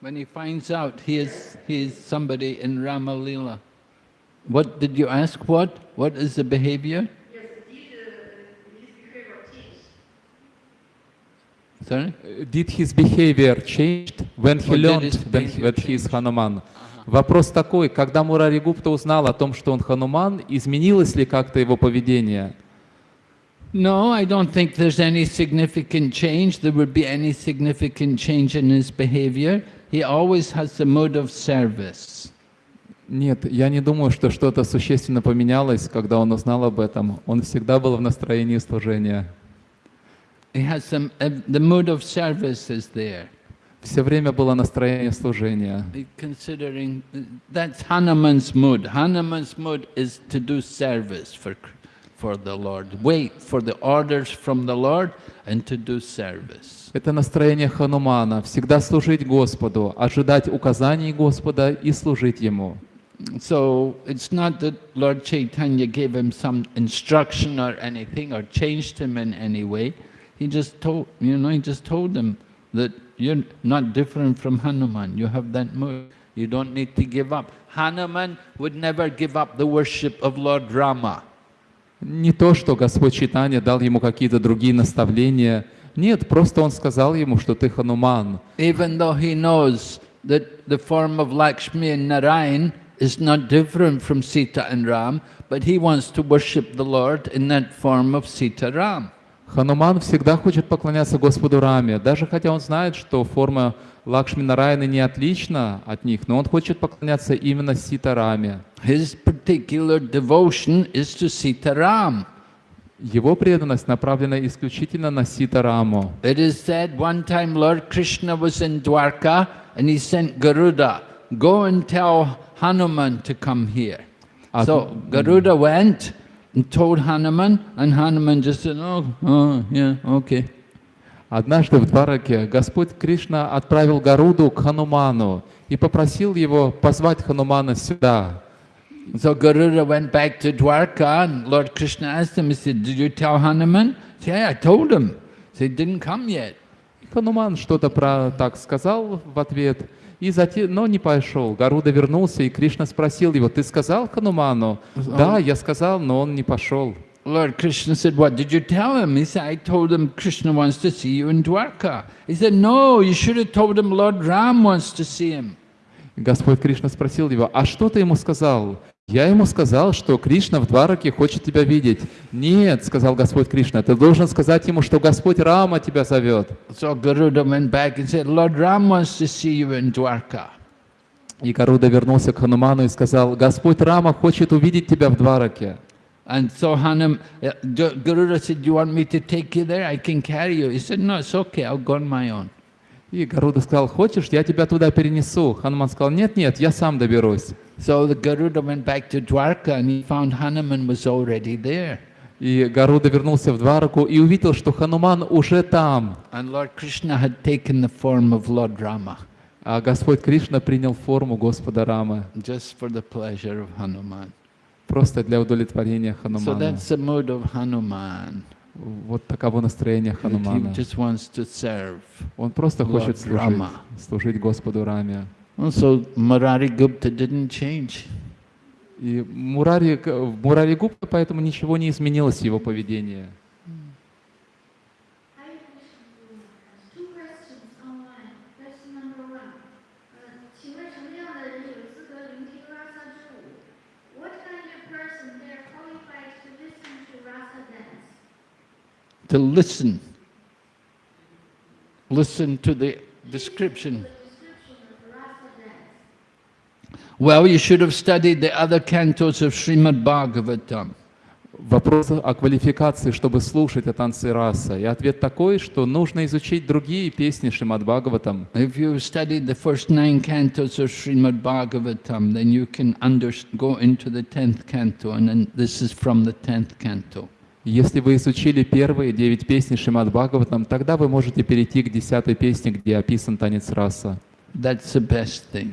When he finds out he is, he is somebody in Rama Lila. What did you ask? What? What is the behavior? Yes, did uh, his behavior change? Sorry? Did his behavior changed when he Or learned that he is Hanuman? Вопрос такой, когда Мурари Гупта узнал о том, что он Хануман, изменилось ли как-то его поведение? No, I don't think there's any significant change. There would be any significant change in his behavior. He always has the mood of service. Нет, я не думаю, что что-то существенно поменялось, когда он узнал об этом. Он всегда был в настроении служения. He has some, uh, the mood of service is there. Все время было настроение служения. Considering uh, that's Hanuman's mood. Hanuman's mood is to do service for, for the Lord. Wait for the orders from the Lord and to do service. Это настроение Ханумана, всегда служить Господу, ожидать указаний Господа и служить Ему. So it's not that Lord Chaitanya gave him some instruction or anything or changed him in any way. He just told, you know, he just told him that you're not different from Hanuman. You have that mood. You don't need to give up. Hanuman would never give up the worship of Lord Rama. Не то, что Господь Читания дал ему какие-то другие наставления. Нет, просто Он сказал ему, что ты Хануман. Even though he knows that the form of Lakshmi and Narayan is not different from Sita and Ram, but he wants to worship the Lord in that form of Sita Ram. Хануман всегда хочет поклоняться Господу Раме, даже хотя он знает, что форма Лакшми Нараяны не отлична от них, но он хочет поклоняться именно Сита Раме. His particular devotion is to Sita Ram. Его преданность направлена исключительно на Сита Раму. It is said one time Lord Krishna was in Dwarka and he sent Garuda, go and tell Hanuman to come here. Ah, So Garuda went and told Hanuman and Hanuman just said, oh, oh yeah, okay. Однажды в Двараке Господь Кришна отправил Гаруду к Хануману и попросил его позвать Ханумана сюда. So Garuda went back to Dwarka and Lord Krishna asked him, he said, did you tell Hanuman? He said, yeah, I told him. He said, didn't come yet. Хануман что-то про так сказал в ответ, и затем, но не пошел. Гаруда вернулся, и Кришна спросил его, ты сказал Хануману? Да, я сказал, но он не пошел. Lord Krishna said, what did you tell him? He said, I told him Krishna wants to see you in Dwarka. He said, no, you should have told him Lord Ram wants to see him. Господь Кришна спросил его, а что ты ему сказал? Я ему сказал, что Кришна в Двараке хочет тебя видеть. Нет, сказал Господь Кришна, ты должен сказать ему, что Господь Рама тебя зовет. So Garuda went back and said, Lord Ram wants to see you in Dwarka. И Гаруда вернулся к Хануману и сказал, Господь Рама хочет увидеть тебя в Двараке. And so Hanum, uh, Garuda said, do you want me to take you there? I can carry you. He said, no, it's okay, I'll go on my own. И Гаруда сказал, хочешь, я тебя туда перенесу? Хануман сказал, нет, нет, я сам доберусь. So the Garuda went back to Dwarka and he found Hanuman was already there. И Гаруда вернулся в Двараку и увидел, что Хануман уже там. And Lord Krishna had taken the form of Lord Rama, А Господь Кришна принял форму Господа Рамы, just for the pleasure of Hanuman. просто для удовлетворения So Ханумана. that's the mood of Hanuman. Вот таково настроение Ханумана. Он просто хочет служить, служить Господу Раме. Also, Murari Gupta didn't change. И Мурари, Мурари Гупта поэтому ничего не изменилось в его поведении. To listen. Listen to the description. The description of Rasa dance. Well, you should have studied the other cantos of Srimad Bhagavatam. Вопрос о квалификации, чтобы слушать о танце раса. И ответ такой, что нужно изучить другие песни Шримад Бхагаватам. If you studied the first nine cantos of Srimad Bhagavatam, Если вы изучили первые девять песней Шримад Бхагаватам, тогда вы можете перейти к десятой песне, где описан танец раса. That's the best thing.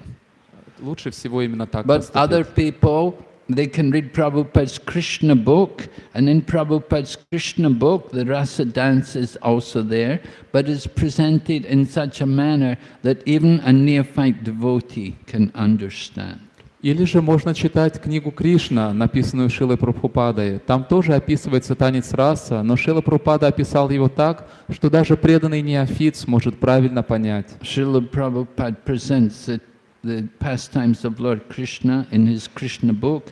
Лучше всего именно так But other поступить. people, they can read Prabhupada's Krishna book, and in Prabhupada's Krishna book, the rasa dance is also there, but is presented in such a manner that even a neophyte devotee can understand. Или же можно читать книгу Кришна, написанную Шилой Прабхупадой. Там тоже описывается танец раса, но Шила Прабхупада описал его так, что даже преданный неофит сможет правильно понять. Srila Prabhupada presents the, the pastimes of Lord Krishna in his Krishna book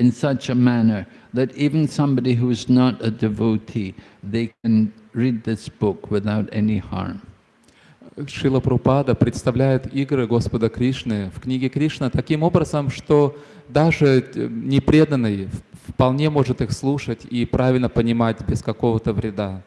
in such a manner that even somebody who is not a devotee, they can read this book without any harm. Шила Прупада представляет игры Господа Кришны в книге Кришна таким образом, что даже э, непреданный вполне может их слушать и правильно понимать без какого-то вреда.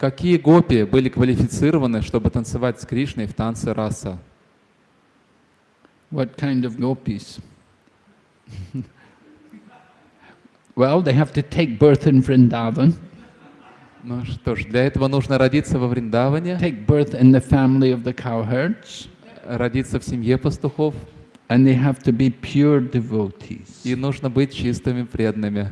Какие гопи были квалифицированы, чтобы танцевать с Кришной в танце раса? What kind of gopis? well, they have to take birth in Vrindavan, Ну что ж, для этого нужно родиться во Вриндаване, take birth in the family of the cowherds, родиться в семье пастухов, and they have to be pure devotees. и нужно быть чистыми преданными.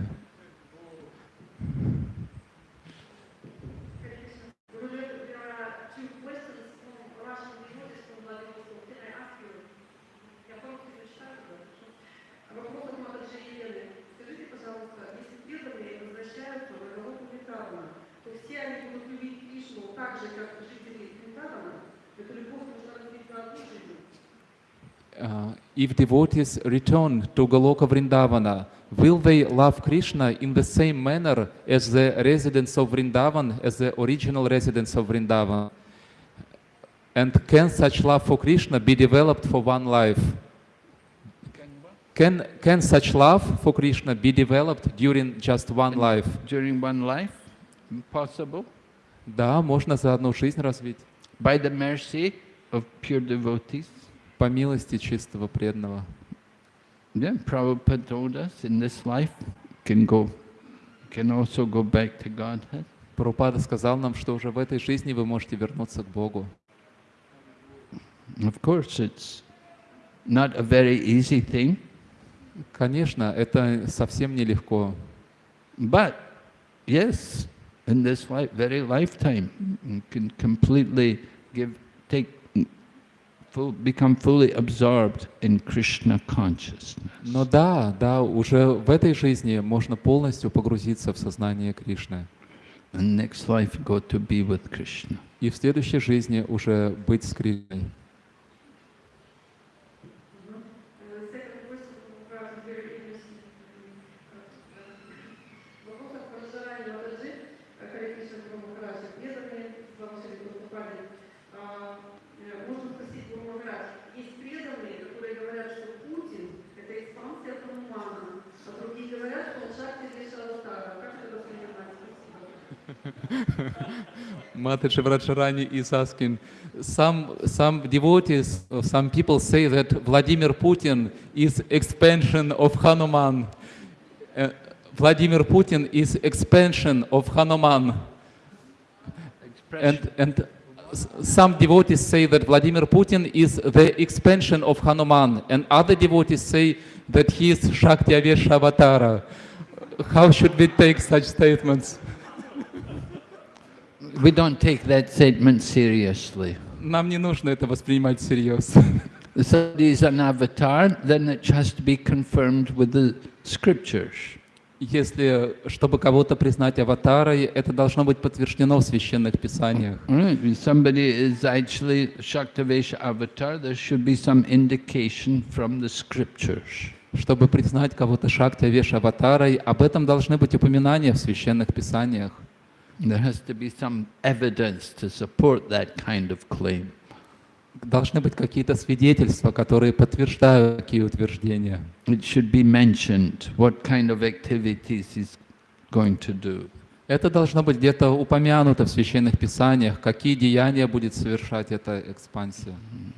Uh, if devotees return to Goloka Vrindavana, will they love Krishna in the same manner as the residents of Vrindavan, as the original residents of Vrindavan? And can such love for Krishna be developed for one life? Can, can such love for Krishna be developed during just one life? During one life, possible, Да, можно за одну жизнь развить. by the mercy of pure devotees. По милости чистого преданного. Yeah, Prabhupada told us in this life can go, can also go back to Godhead. Прабхупада сказал нам, что уже в этой жизни вы можете вернуться к Богу. Of course, it's not a very easy thing, Конечно, это совсем нелегко. but yes, in this life, very lifetime, you can completely give, take, become fully absorbed in Krishna consciousness. Но да, да, уже в этой жизни можно полностью погрузиться в сознание Кришны. And next life, go to be with Krishna. И в следующей жизни уже быть с Кришной. Mataji Vrajrani is asking, some, some devotees, some people say that Vladimir Putin is expansion of Hanuman. Uh, Vladimir Putin is expansion of Hanuman. And, and some devotees say that Vladimir Putin is the expansion of Hanuman, and other devotees say that he is Shakti Avesha Avatara. How should we take such statements? We don't take that statement seriously. Нам не нужно это воспринимать всерьез. Somebody is an avatar, then it has to be confirmed with the scriptures. Если, чтобы кого-то признать аватарой, это должно быть подтверждено в священных писаниях. Right? If somebody is actually Shaktavesha avatar, there should be some indication from the scriptures. Чтобы признать кого-то Шакти Авеш аватарой, об этом должны быть упоминания в священных писаниях. There has to be some evidence to support that kind of claim. Должны быть какие-то свидетельства, которые подтверждают такие утверждения. It should be mentioned what kind of activities he's going to do. Это должно быть где-то упомянуто в священных писаниях, какие деяния будет совершать эта экспансия. Константин Махарадж,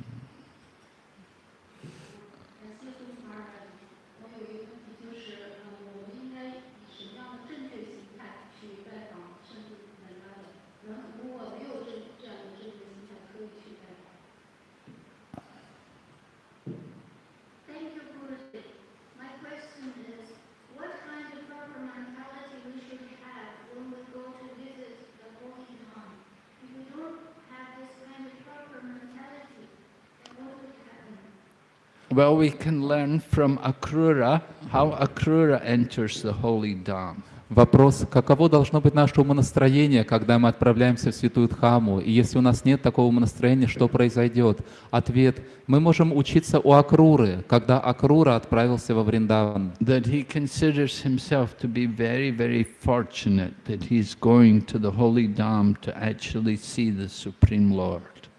Well, we can learn from Akrura how Akrura enters the holy Dham. Вопрос, каково должно быть наше умонастроение, когда мы отправляемся в Святую Дхаму? И если у нас нет такого умонастроения, что произойдет? Ответ, мы можем учиться у Акруры, когда Акрура отправился во Вриндаван. That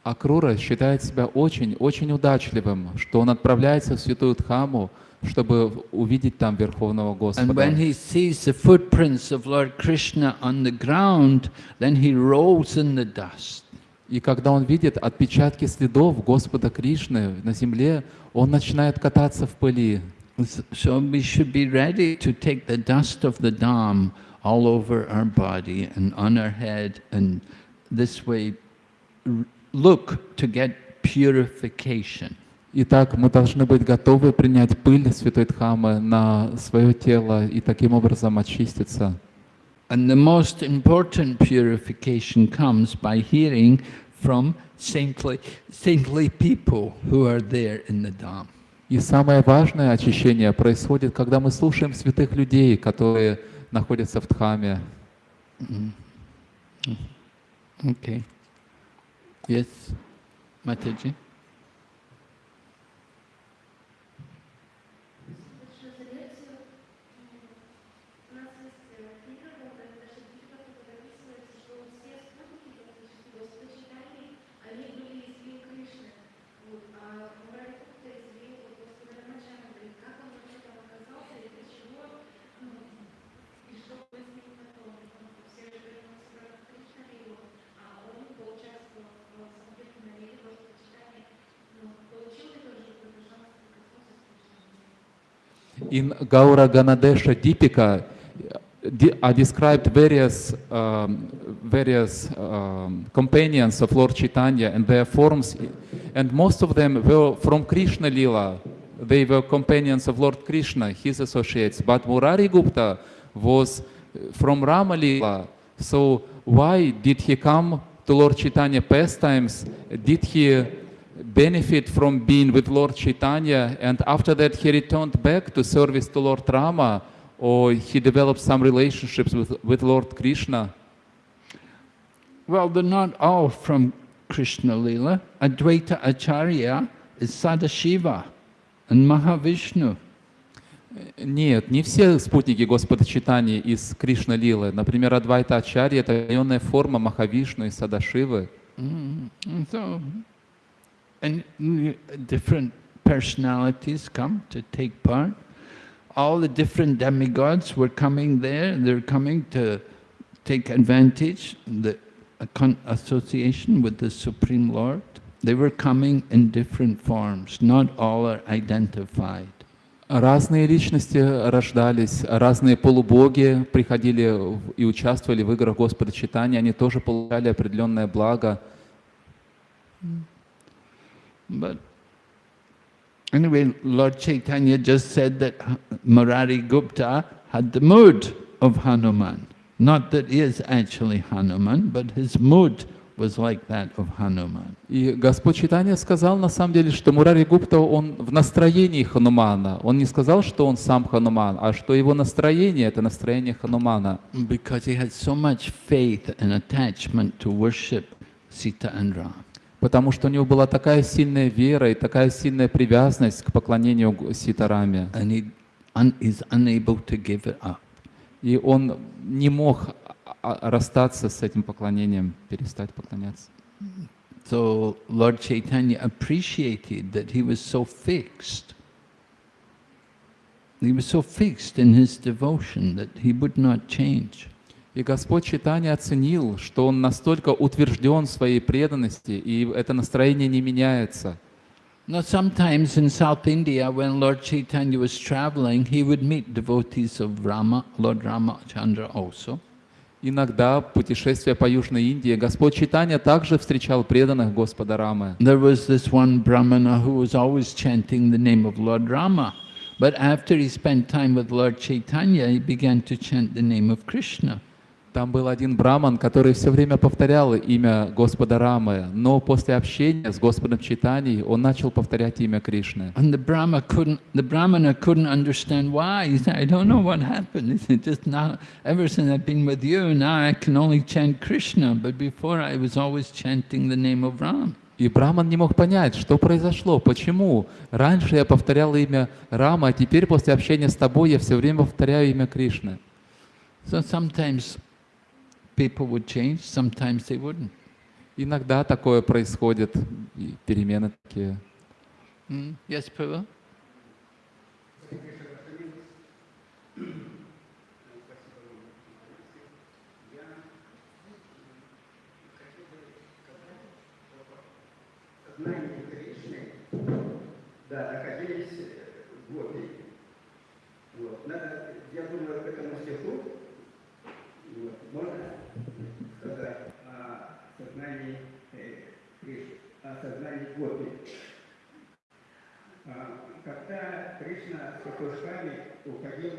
Акрура считает себя очень-очень удачливым, что он отправляется в Святую Дхаму, чтобы увидеть там Верховного Господа. ground. И когда он видит отпечатки следов Господа Кришны на земле, он начинает кататься в пыли. So we should be ready to take the dust of the Dham all over our body and on our head, and this way look to get purification. Итак, мы должны быть готовы принять пыль Святой Дхамы на свое тело и таким образом очиститься. And the most important purification comes by hearing from saintly, saintly people who are there in the Dham. И самое важное очищение происходит, когда мы слушаем святых людей, которые находятся в Дхаме. Okay. Yes, Mataji? In Gaura Ganadesha Deepika are described various, um, various um, companions of Lord Chaitanya and their forms, and most of them were from Krishna Lila. They were companions of Lord Krishna, his associates. But Murari Gupta was uh, from Rama Lila. So why did he come to Lord Chaitanya pastimes? Did he benefit from being with Lord Chaitanya and after that he returned back to service to Lord Rama or he developed some relationships with, with Lord Krishna? Well, they're not all from Krishna Lila. Advaita Acharya is Sadashiva and Mahavishnu. Нет, не все спутники Господа Читания из Кришна Лилы. Например, Адвайта Ачарья — это районная форма Махавишну и Садашивы. Mm, and so, and mm, different personalities come to take part. All the different demigods were coming there. They're coming to take advantage the a con- association with the Supreme Lord. They were coming in different forms. Not all are identified. Разные личности рождались, разные полубоги приходили в- и участвовали в играх Господа Читания, они тоже получали определенное благо. But anyway, Lord Chaitanya just said that H- Murari Gupta had the mood of Hanuman. Not that he is actually Hanuman, but his mood was like that of Hanuman. И Господь Читания сказал на самом деле, что Мурари Гупта, он в настроении Ханумана. Он не сказал, что он сам Хануман, а что его настроение — это настроение Ханумана. Because he had so much faith and attachment to worship Sita and Ram. Потому что у него была такая сильная вера и такая сильная привязанность к поклонению Ситараме. И он не мог а- а- расстаться с этим поклонением, перестать поклоняться. So Lord Chaitanya appreciated that he was so fixed. He was so fixed in his devotion that he would not change. И Господь Читания оценил, что он настолько утвержден в своей преданности, и это настроение не меняется. Now, sometimes in South India, when Lord Chaitanya was traveling, he would meet devotees of Rama, Lord Ramachandra also. Иногда, путешествуя по Южной Индии, Господь Читания также встречал преданных Господа Рамы. There was this one Brahmana who was always chanting the name of Lord Rama. But after he spent time with Lord Chaitanya, he began to chant the name of Krishna. Там был один браман, который все время повторял имя Господа Рамы, но после общения с Господом Читанией он начал повторять имя Кришны. And the Brahma couldn't, the Brahmana couldn't understand why. He said, I don't know what happened. He said, just now, ever since I've been with you, now I can only chant Krishna, but before I was always chanting the name of Ram. И Браман не мог понять, что произошло, почему. Раньше я повторял имя Рама, а теперь после общения с тобой я все время повторяю имя Кришны. So sometimes people would change, sometimes they wouldn't. Иногда такое происходит, и перемены такие. Mm? Yes, Кришны, да, находились э, гопи. Вот. Надо, я думаю, к этому стиху вот, можно сказать о сознании э. А, когда Кришна с пастушками уходил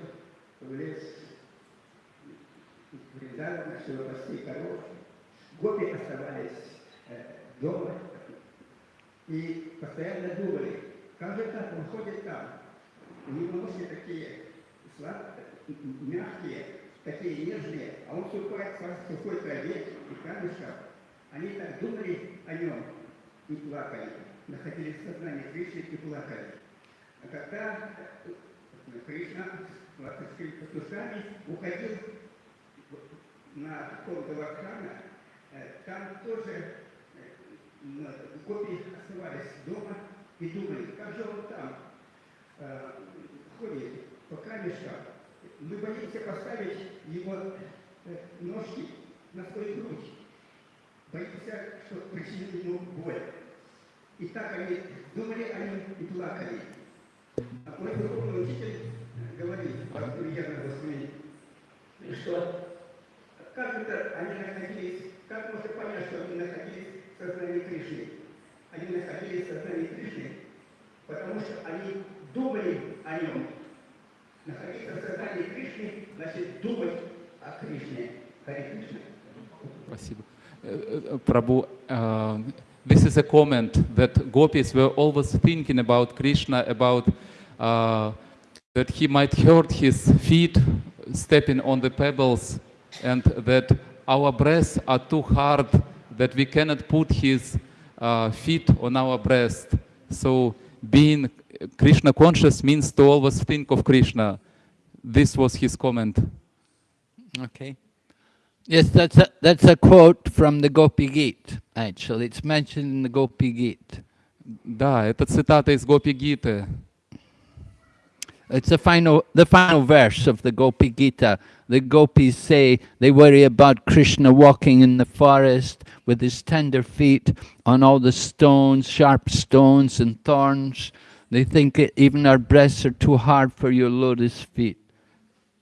в лес Вриндавана, чтобы пасти оставались э, дома и постоянно думали, как он ходит там. У него ножки такие сладкие, мягкие, такие нежные, а он ступает по сухой траве и камешках. Они так думали о нем и плакали, находились в сознании Кришны и плакали. А когда э, Кришна с пастушками уходил на какого-то вакхана, э, там тоже копии оставались дома и думали, как же он там э, ходит по камешкам. Мы боимся поставить его э, ножки на свою грудь. Боимся, что причинит ему боль. И так они думали о нем и плакали. А мой духовный учитель говорит, как Ульяна Господи, что как это они находились, как можно понять, что они находились в сознании Кришны? Они находились в сознании Кришны, потому что они думали о нем. Находиться в сознании Кришны, значит думать о Кришне. Хари Кришна. Спасибо. Э, э, Prabhu, uh, this is a comment that gopis were always thinking about Krishna, about uh, that he might hurt his feet stepping on the pebbles, and that our breasts are too hard that we cannot put his uh, feet on our breast. So being Krishna conscious means to always think of Krishna. This was his comment. Okay. Yes, that's a, that's a quote from the Gopi Gita, actually. It's mentioned in the Gopi Gita. Да, это цитата из Гопи Гиты. It's the final, the final verse of the Gopi Gita. The gopis say they worry about Krishna walking in the forest with his tender feet on all the stones, sharp stones and thorns. They think it, even our breasts are too hard for your lotus feet.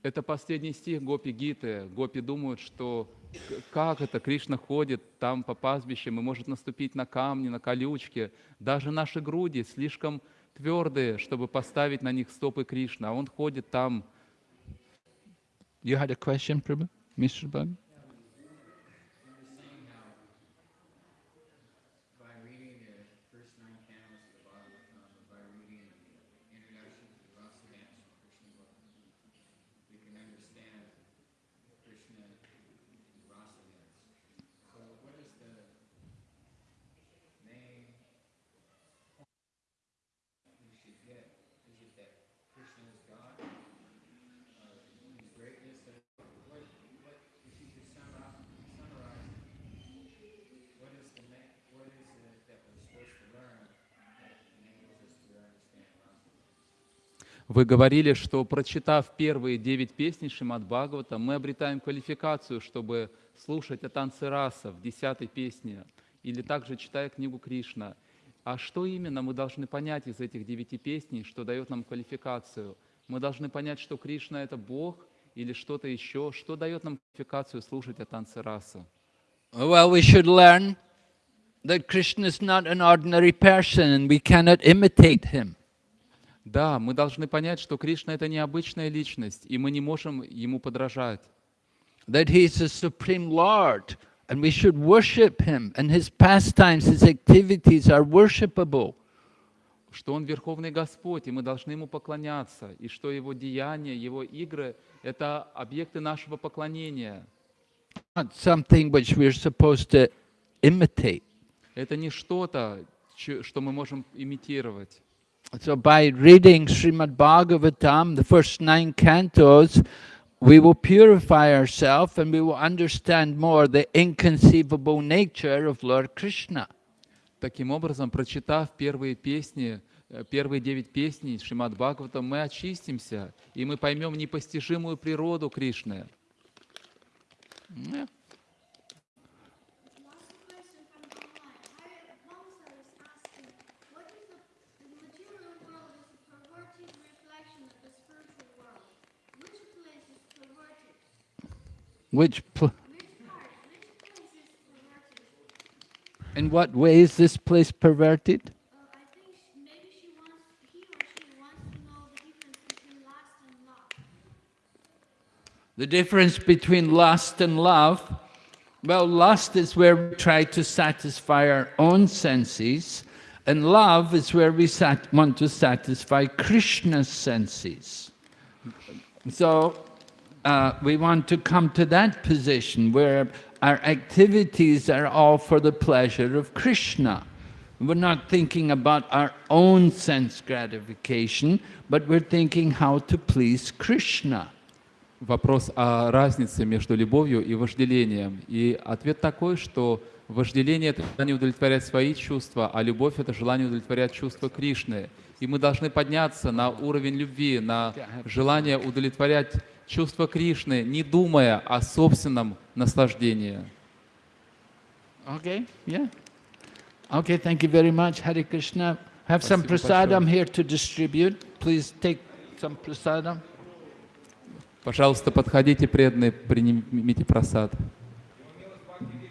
Это последний стих Гопи Гиты. Гопи думают, что к- как это Кришна ходит там по пастбищам и может наступить на камни, на колючки. Даже наши груди слишком твердые, чтобы поставить на них стопы Кришны, а он ходит там. You had a question? Mr. Bhagan? by reading the first nine cantos of the Bhagavatam, by reading the introduction to the Rasa dance from Krishna book, we can understand Krishna Rasa dance. So what is the main we should get? Is it that Krishna is God? Uh, his greatness? That, what, what, if you could summarize, summarize what is the ma- what is it that we're supposed to learn that enables us to understand Rasa? Вы говорили, что прочитав первые девять песней Шримад Бхагавата, мы обретаем квалификацию, чтобы слушать о танце раса в десятой песне, или также читая книгу Кришна. А что именно мы должны понять из этих девяти песней, что дает нам квалификацию? Мы должны понять, что Кришна — это Бог или что-то еще, что дает нам квалификацию слушать о танце раса? Well, we should learn that Krishna is not an ordinary person and we cannot imitate him. Да, мы должны понять, что Кришна — это необычная личность, и мы не можем ему подражать. that He's the Supreme Lord, and we should worship Him, and His pastimes, His activities are worshipable. что Он Верховный Господь, и мы должны Ему поклоняться, и что Его деяния, Его игры — это объекты нашего поклонения. Not something which we're supposed to imitate. Это не что-то, что мы можем имитировать. So by reading Srimad Bhagavatam, the first nine cantos, we will purify ourselves and we will understand more the inconceivable nature of Lord Krishna. Таким образом, прочитав первые песни, э, первые девять песней Шримад Бхагавата, мы очистимся, и мы поймем непостижимую природу Кришны. Yeah. Which In what way is this place perverted? The difference between lust and love, well, lust is where we try to satisfy our own senses, and love is where we want to satisfy Krishna's senses. So, uh, we want to come to that position where our activities are all for the pleasure of Krishna. We're not thinking about our own sense gratification, but we're thinking how to please Krishna. Вопрос о разнице между любовью и вожделением. И ответ такой, что вожделение — это желание удовлетворять свои чувства, а любовь — это желание удовлетворять чувства Кришны. И мы должны подняться на уровень любви, на желание удовлетворять чувства Кришны, не думая о собственном наслаждении. Okay, yeah. Okay, thank you very much, Hare Krishna. Have some Спасибо prasadam большое. here to distribute. Please take some prasadam. Пожалуйста, подходите, преданные, примите просад.